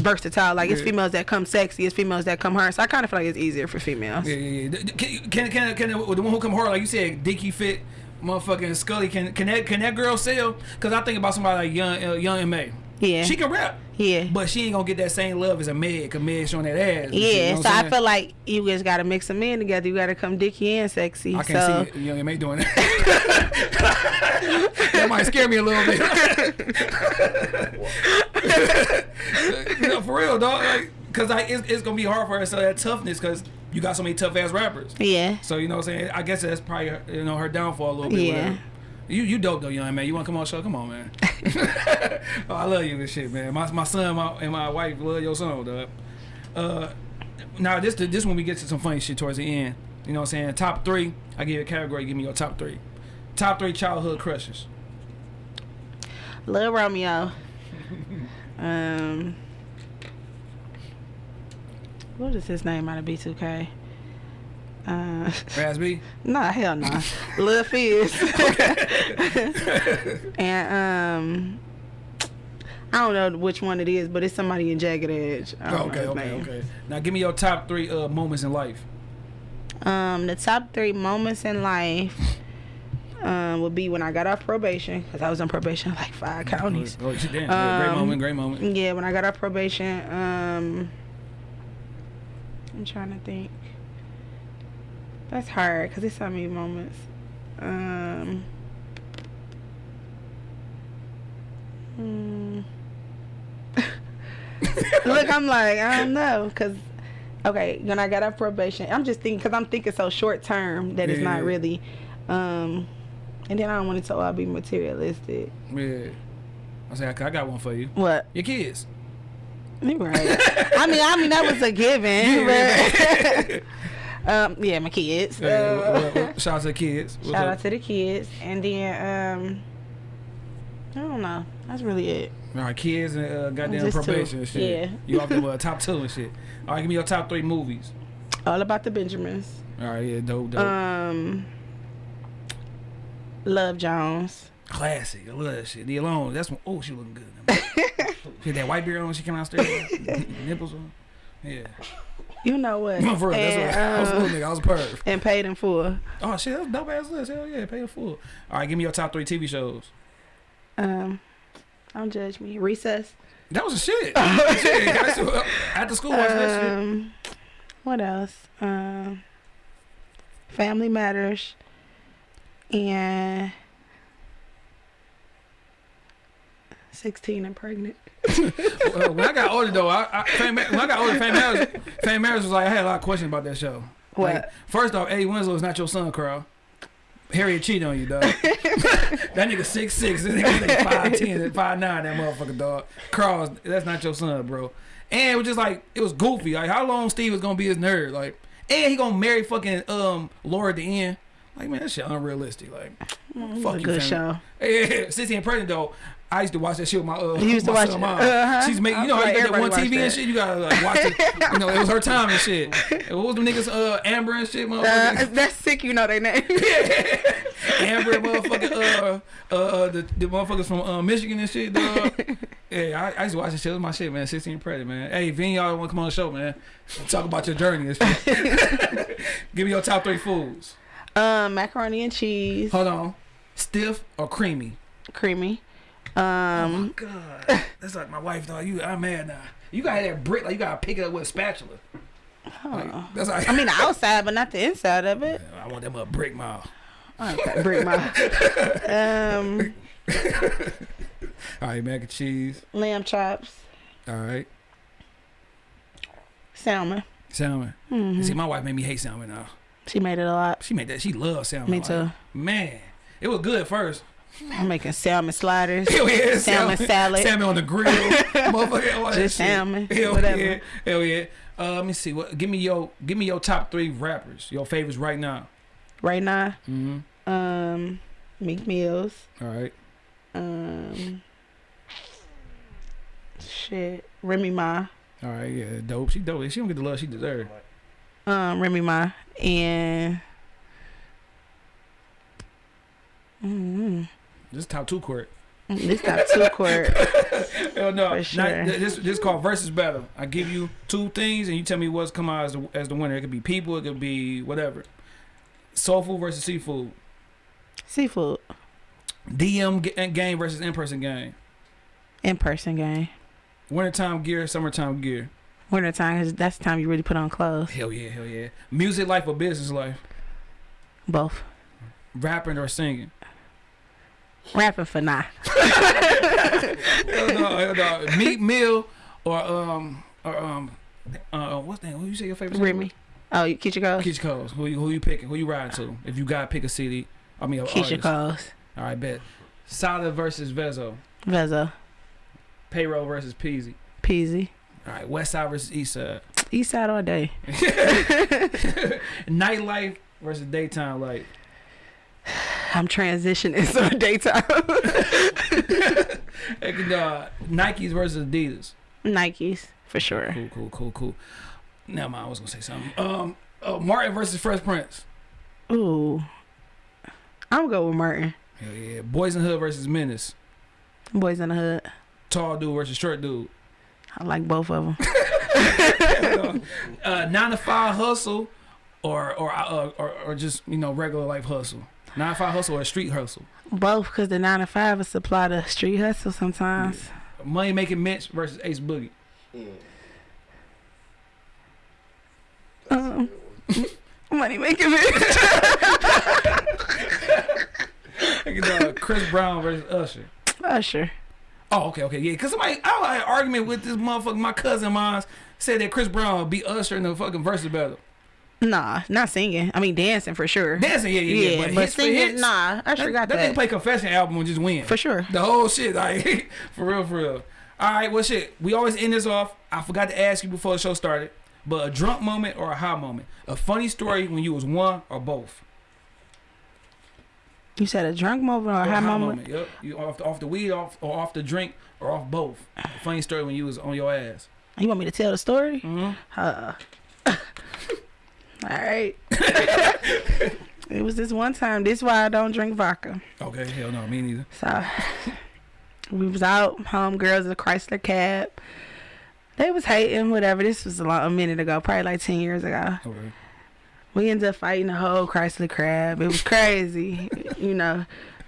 versatile. Like it's Yeah. females that come sexy, it's females that come hard. So I kind of feel like it's easier for females. Yeah, yeah, yeah. Can can can, can the one who come hard like you said, Dicky Fit, motherfucking Scully? Can can that can that girl sell? Cause I think about somebody like Young uh, Young M.A. Yeah. She can rap, Yeah. but she ain't gonna get that same love as a Meg. Cause Meg showing that ass. shit, you yeah, know so I feel like you just gotta mix them in together. You gotta come dicky and sexy. I can't so see Young M.A doing that. that might scare me a little bit. no, for real, dog. Like, Cause like it's, it's gonna be hard for her to sell that toughness. Cause you got so many tough ass rappers. yeah, So you know what I'm saying? I guess that's probably you know her downfall a little bit. Yeah. whatever. You you dope though, young man. You wanna come on the show? Come on, man. oh, I love you and shit, man. My my son my, and my wife love your son, dog. Uh, now this this when we get to some funny shit towards the end. You know what I'm saying? Top three. I give you a category. Give me your top three. Top three childhood crushes. Lil Romeo. um, what is his name out of B2K? Uh, B. nah, hell no. Lil Fizz. and um, I don't know which one it is, but it's somebody in Jagged Edge. Okay, okay, name. okay. Now give me your top three uh, moments in life. Um, the top three moments in life um, would be when I got off probation because I was on probation like five counties. Oh, shit, damn. Yeah, great Um, moment. Great moment. Yeah, when I got off probation, um, I'm trying to think. That's hard because it's so many moments. Um, hmm. Look, I'm like, I don't know, because, okay, when I got off probation, I'm just thinking, because I'm thinking so short term that it's not Yeah. really, um, and then I don't want it to all be materialistic. Yeah. I say I I got one for you. What? Your kids. You're right. I mean, I mean that was a given. Yeah, um, yeah, my kids. Yeah, Uh, what- what- what- shout out to the kids. What's shout up? out to the kids, and then um, I don't know. That's really it. All right, kids and uh, goddamn Just two. probation and shit. Yeah. You off the uh, top two and shit. All right, give me your top three movies. All about the Benjamins. All right, yeah, dope, dope. Um, Love Jones. Classic. I love that shit. The alone. That's when. Oh, she looking good. she had that white beard on. when She came downstairs. Nipples on. Yeah. You know what? For real, that's and, what. I was a um, little nigga. I was a perv. and paid in full. Oh shit, that's dope ass list. Hell yeah, pay the full. All right, give me your top three TV shows. Um, don't judge me. Recess. That was a shit. shit. Uh, After school, watch that shit. Um, what else? Um, Family Matters, and 16 and pregnant. Well, when I got older though, I, I Fame, when I got older, Fame Harris, Fame Harris was like, I had a lot of questions about that show. What? Like, first off, Eddie Winslow is not your son, Carl. Harriet cheating on you, dog. that nigga six six, this nigga like five ten, five nine. That motherfucker, dog. Carl, that's not your son, bro. And it was just like it was goofy. Like how long Steve was gonna be his nerd, like, and he gonna marry fucking um Laura at the end. Like man, that shit unrealistic. Like, It fuck you, good fam. show. Yeah, sixteen pregnant though. I used to watch that shit with my uh. You used to watch son mom. Uh-huh. She's making, you know, how you got that one TV everybody and shit. You gotta like watch it. You know, it was her time and shit. And what was them niggas? Uh, Amber and shit, motherfucker. Uh, that's sick, you know their name. Amber, motherfucker. Uh, uh, the, the motherfuckers from uh, Michigan and shit, dog. Yeah, I, I used to watch this shit. It was my shit, man. 16 pregnant, man. Hey, of y'all want to come on the show, man, talk about your journey and shit. Give me your top three foods. um, macaroni and cheese, Hold on. Stiff or creamy? creamy. Oh my God, that's like my wife, though. You, I'm mad now. You gotta that brick, like you gotta pick it up with a spatula. Like, that's like I mean the outside, but not the inside of it. I want them a brick mouth. Okay, break my. Um, All right, mac and cheese. lamb chops, All right, salmon. salmon. Mhm. See, my wife made me hate salmon now. She made it a lot. She made that. She loves salmon. Me Like, too. Man, it was good at first. I'm making salmon sliders. Hell yeah, Salmon salad. salmon on the grill, motherfucker. Just salmon, Hell whatever. yeah, hell yeah. Uh, let me see. What? Give me your, give me your top three rappers. Your favorites right now. Right now, Mm-hmm. um, Meek Mills. All right. Um, shit, Remy Ma. All right. Yeah. Dope. She dope. She don't get the love she deserves. Um, Remy Ma and. Mm, This is top two court. this got two court. Hell no. For Not- this this called versus battle. I give you two things and you tell me what's come out as the, as the winner. It could be people. It could be whatever. Soul food versus seafood. Seafood. DM game versus in person game. In person game. Wintertime gear, summertime gear. Winter time, 'cause that's the time you really put on clothes. Hell yeah, hell yeah. Music life or business life. Both. Rapping or singing. Rapping for now. hell no, hell no. Meat meal or um or um uh what's that? Who you say your favorite? Remy. Oh, you Keyshia Cole? Keyshia Coles. Who you who you picking? Who you riding to? If you gotta pick a city, I mean a Keisha artist. Coles. All right, bet. Solid versus Vezo. Vezo. Payroll versus Peezy. Peezy. All right, West Side versus East Side. East side all day. Nightlife versus daytime life. I'm transitioning so daytime. And, uh, Nikes versus Adidas. Nikes for sure. Cool, cool, cool, cool. Now, I was gonna say something. Um, uh, Martin versus Fresh Prince. Ooh. I'm gonna go with Martin. Hell yeah. Boys in the Hood versus Menace. Boys in the Hood. Tall dude versus short dude. I like both of them. uh, nine to five hustle, or or uh, or or just you know regular life hustle. Nine to five hustle or street hustle. Both because the 9 to 5 will supply the street hustle sometimes. Money making Mitch versus Ace Boogie. Um, money making it. You know, Chris Brown versus Usher. Usher. Oh, okay, okay, yeah. Cause somebody, I had an argument with this motherfucker. My cousin of mine said that Chris Brown would beat Usher in the fucking versus battle. Nah, not singing. I mean, dancing for sure. Dancing, yeah, yeah, yeah. but, for singing, hits, nah. I That, got that that. nigga play Confession album and just win. for sure. The whole shit, like for real, for real. All right, well, shit. We always end this off. I forgot to ask you before the show started, but a drunk moment or a high moment, a funny story when you was one or both. You said a drunk moment or a high moment? Yep. You off the, off the weed, off or off the drink, or off both. A funny story when you was on your ass. You want me to tell the story? Mm-hmm. Uh, all right. it was this one time. This is why I don't drink vodka. Okay, hell no, me neither. So we was out, homegirls in a Chrysler cab. They was hating, whatever. This was a, long, a minute ago, probably like ten years ago. Okay. We ended up fighting the whole Chrysler crab. It was crazy, you know.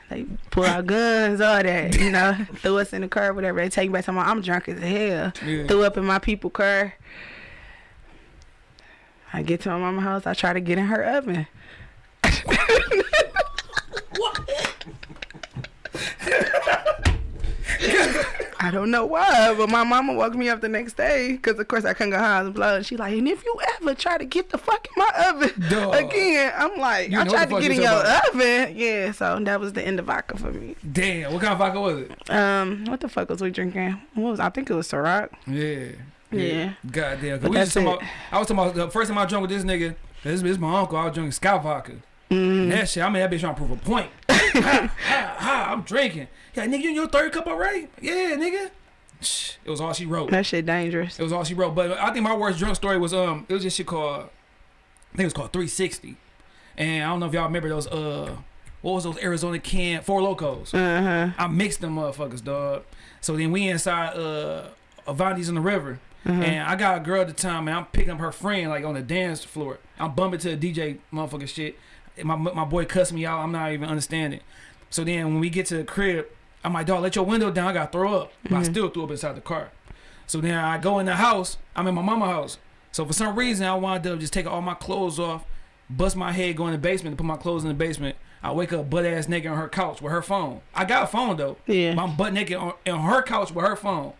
They pull out guns, all that, you know. Threw us in the car, whatever. They take me back to my. I'm drunk as hell. Yeah. Threw up in my people car. I get to my mama's house. I try to get in her oven. I don't know why, but my mama woke me up the next day because, of course, I couldn't go high on blood. She like, and if you ever try to get the fuck in my oven Dog. again, I'm like, You I tried to get in your talking oven. Yeah, so that was the end of vodka for me. Damn, what kind of vodka was it? Um, what the fuck was we drinking? What was I think it was Ciroc. Yeah. Yeah. Goddamn. 'Cause But We was that's talking about, I was talking about the first time I drunk with this nigga. This is my uncle. I was drinking Scout vodka. Mm. That shit, I mean, that bitch trying to prove a point. ha, ha, ha, I'm drinking. Yeah, nigga, you in your third cup already? Yeah, nigga. It was all she wrote. That shit dangerous. It was all she wrote. But I think my worst drunk story was um, it was this shit called, I think it was called 360. And I don't know if y'all remember those uh, what was those Arizona can Four Lokos? Uh huh. I mixed them motherfuckers, dog. So then we inside uh Avanti's in the river. Uh-huh. And I got a girl at the time, and I'm picking up her friend like on the dance floor. I'm bumping to the DJ motherfucking shit. My my boy cussed me out. I'm not even understanding. So then when we get to the crib, I'm like, dog, let your window down. I got to throw up. But I Mhm. still threw up inside the car. So then I go in the house. I'm in my mama house. So for some reason, I wound up just taking all my clothes off, bust my head, go in the basement, and put my clothes in the basement. I wake up butt ass naked on her couch with her phone. I got a phone though. Yeah. I'm butt naked on, on her couch with her phone.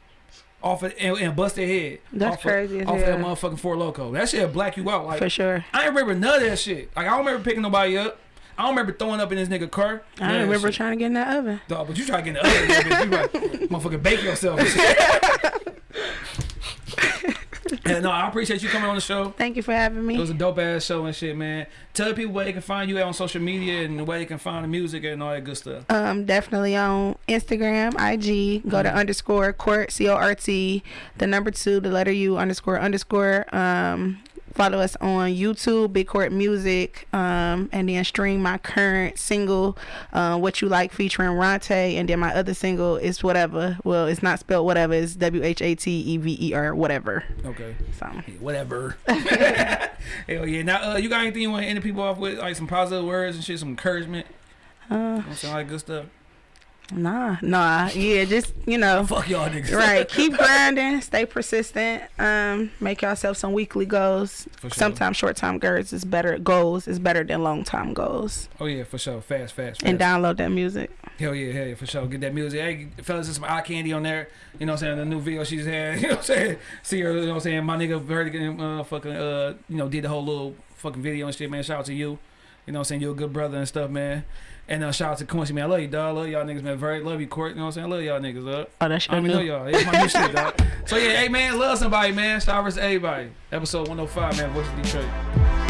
Off it and, and bust their head. That's off crazy Of, off that motherfucking Four Loko. That shit black you out. Like For sure. I ain't remember none of that shit. Like I don't remember picking nobody up. I don't remember throwing up in this nigga car. I don't remember shit. trying to get in that oven. Dog, but you try to get in the oven, bitch. You like, motherfucking bake yourself. and no, I appreciate you coming on the show. Thank you for having me. It was a dope ass show and shit, man. Tell people where they can find you at on social media and where they can find the music and all that good stuff. Um, definitely on Instagram, IG. Go Mm-hmm. to underscore court C O R T, the number two, the letter U underscore underscore. Um, follow us on YouTube, Big Court Music, um, and then stream my current single, uh, "What You Like" featuring Ronte, and then my other single is whatever. Well, it's not spelled whatever. It's W H A T E V E R whatever. Okay. So whatever. Hell yeah. Now, uh, you got anything you want to end the people off with? Like some positive words and shit, some encouragement? uh, You know what I'm saying? All that good stuff. Nah, nah, yeah, just you know. Fuck y'all niggas. right keep grinding stay persistent um make yourself some weekly goals sure. sometimes short time goals is better goals is better than long time goals Oh yeah, for sure. Fast, fast, fast. and download that music Hell yeah, hell yeah, for sure. Get that music. Hey, fellas, there's some eye candy on there. You know what I'm saying? The new video she's had. You know what I'm saying? See her, you know what I'm saying? My nigga Vertigan, uh, fucking, uh, you know, did the whole little fucking video and shit, man. Shout out to you. You know what I'm saying? You're a good brother and stuff, man. And uh, shout out to Quincy, man. I love you, dog. I love y'all niggas, man. Very love you, Court. You know what I'm saying? I love y'all niggas, dog. oh that's I your don't even know y'all. It's my new shit, dog. So yeah, hey man, love somebody, man. Star vs. everybody. Episode 105, man. Voice of Detroit.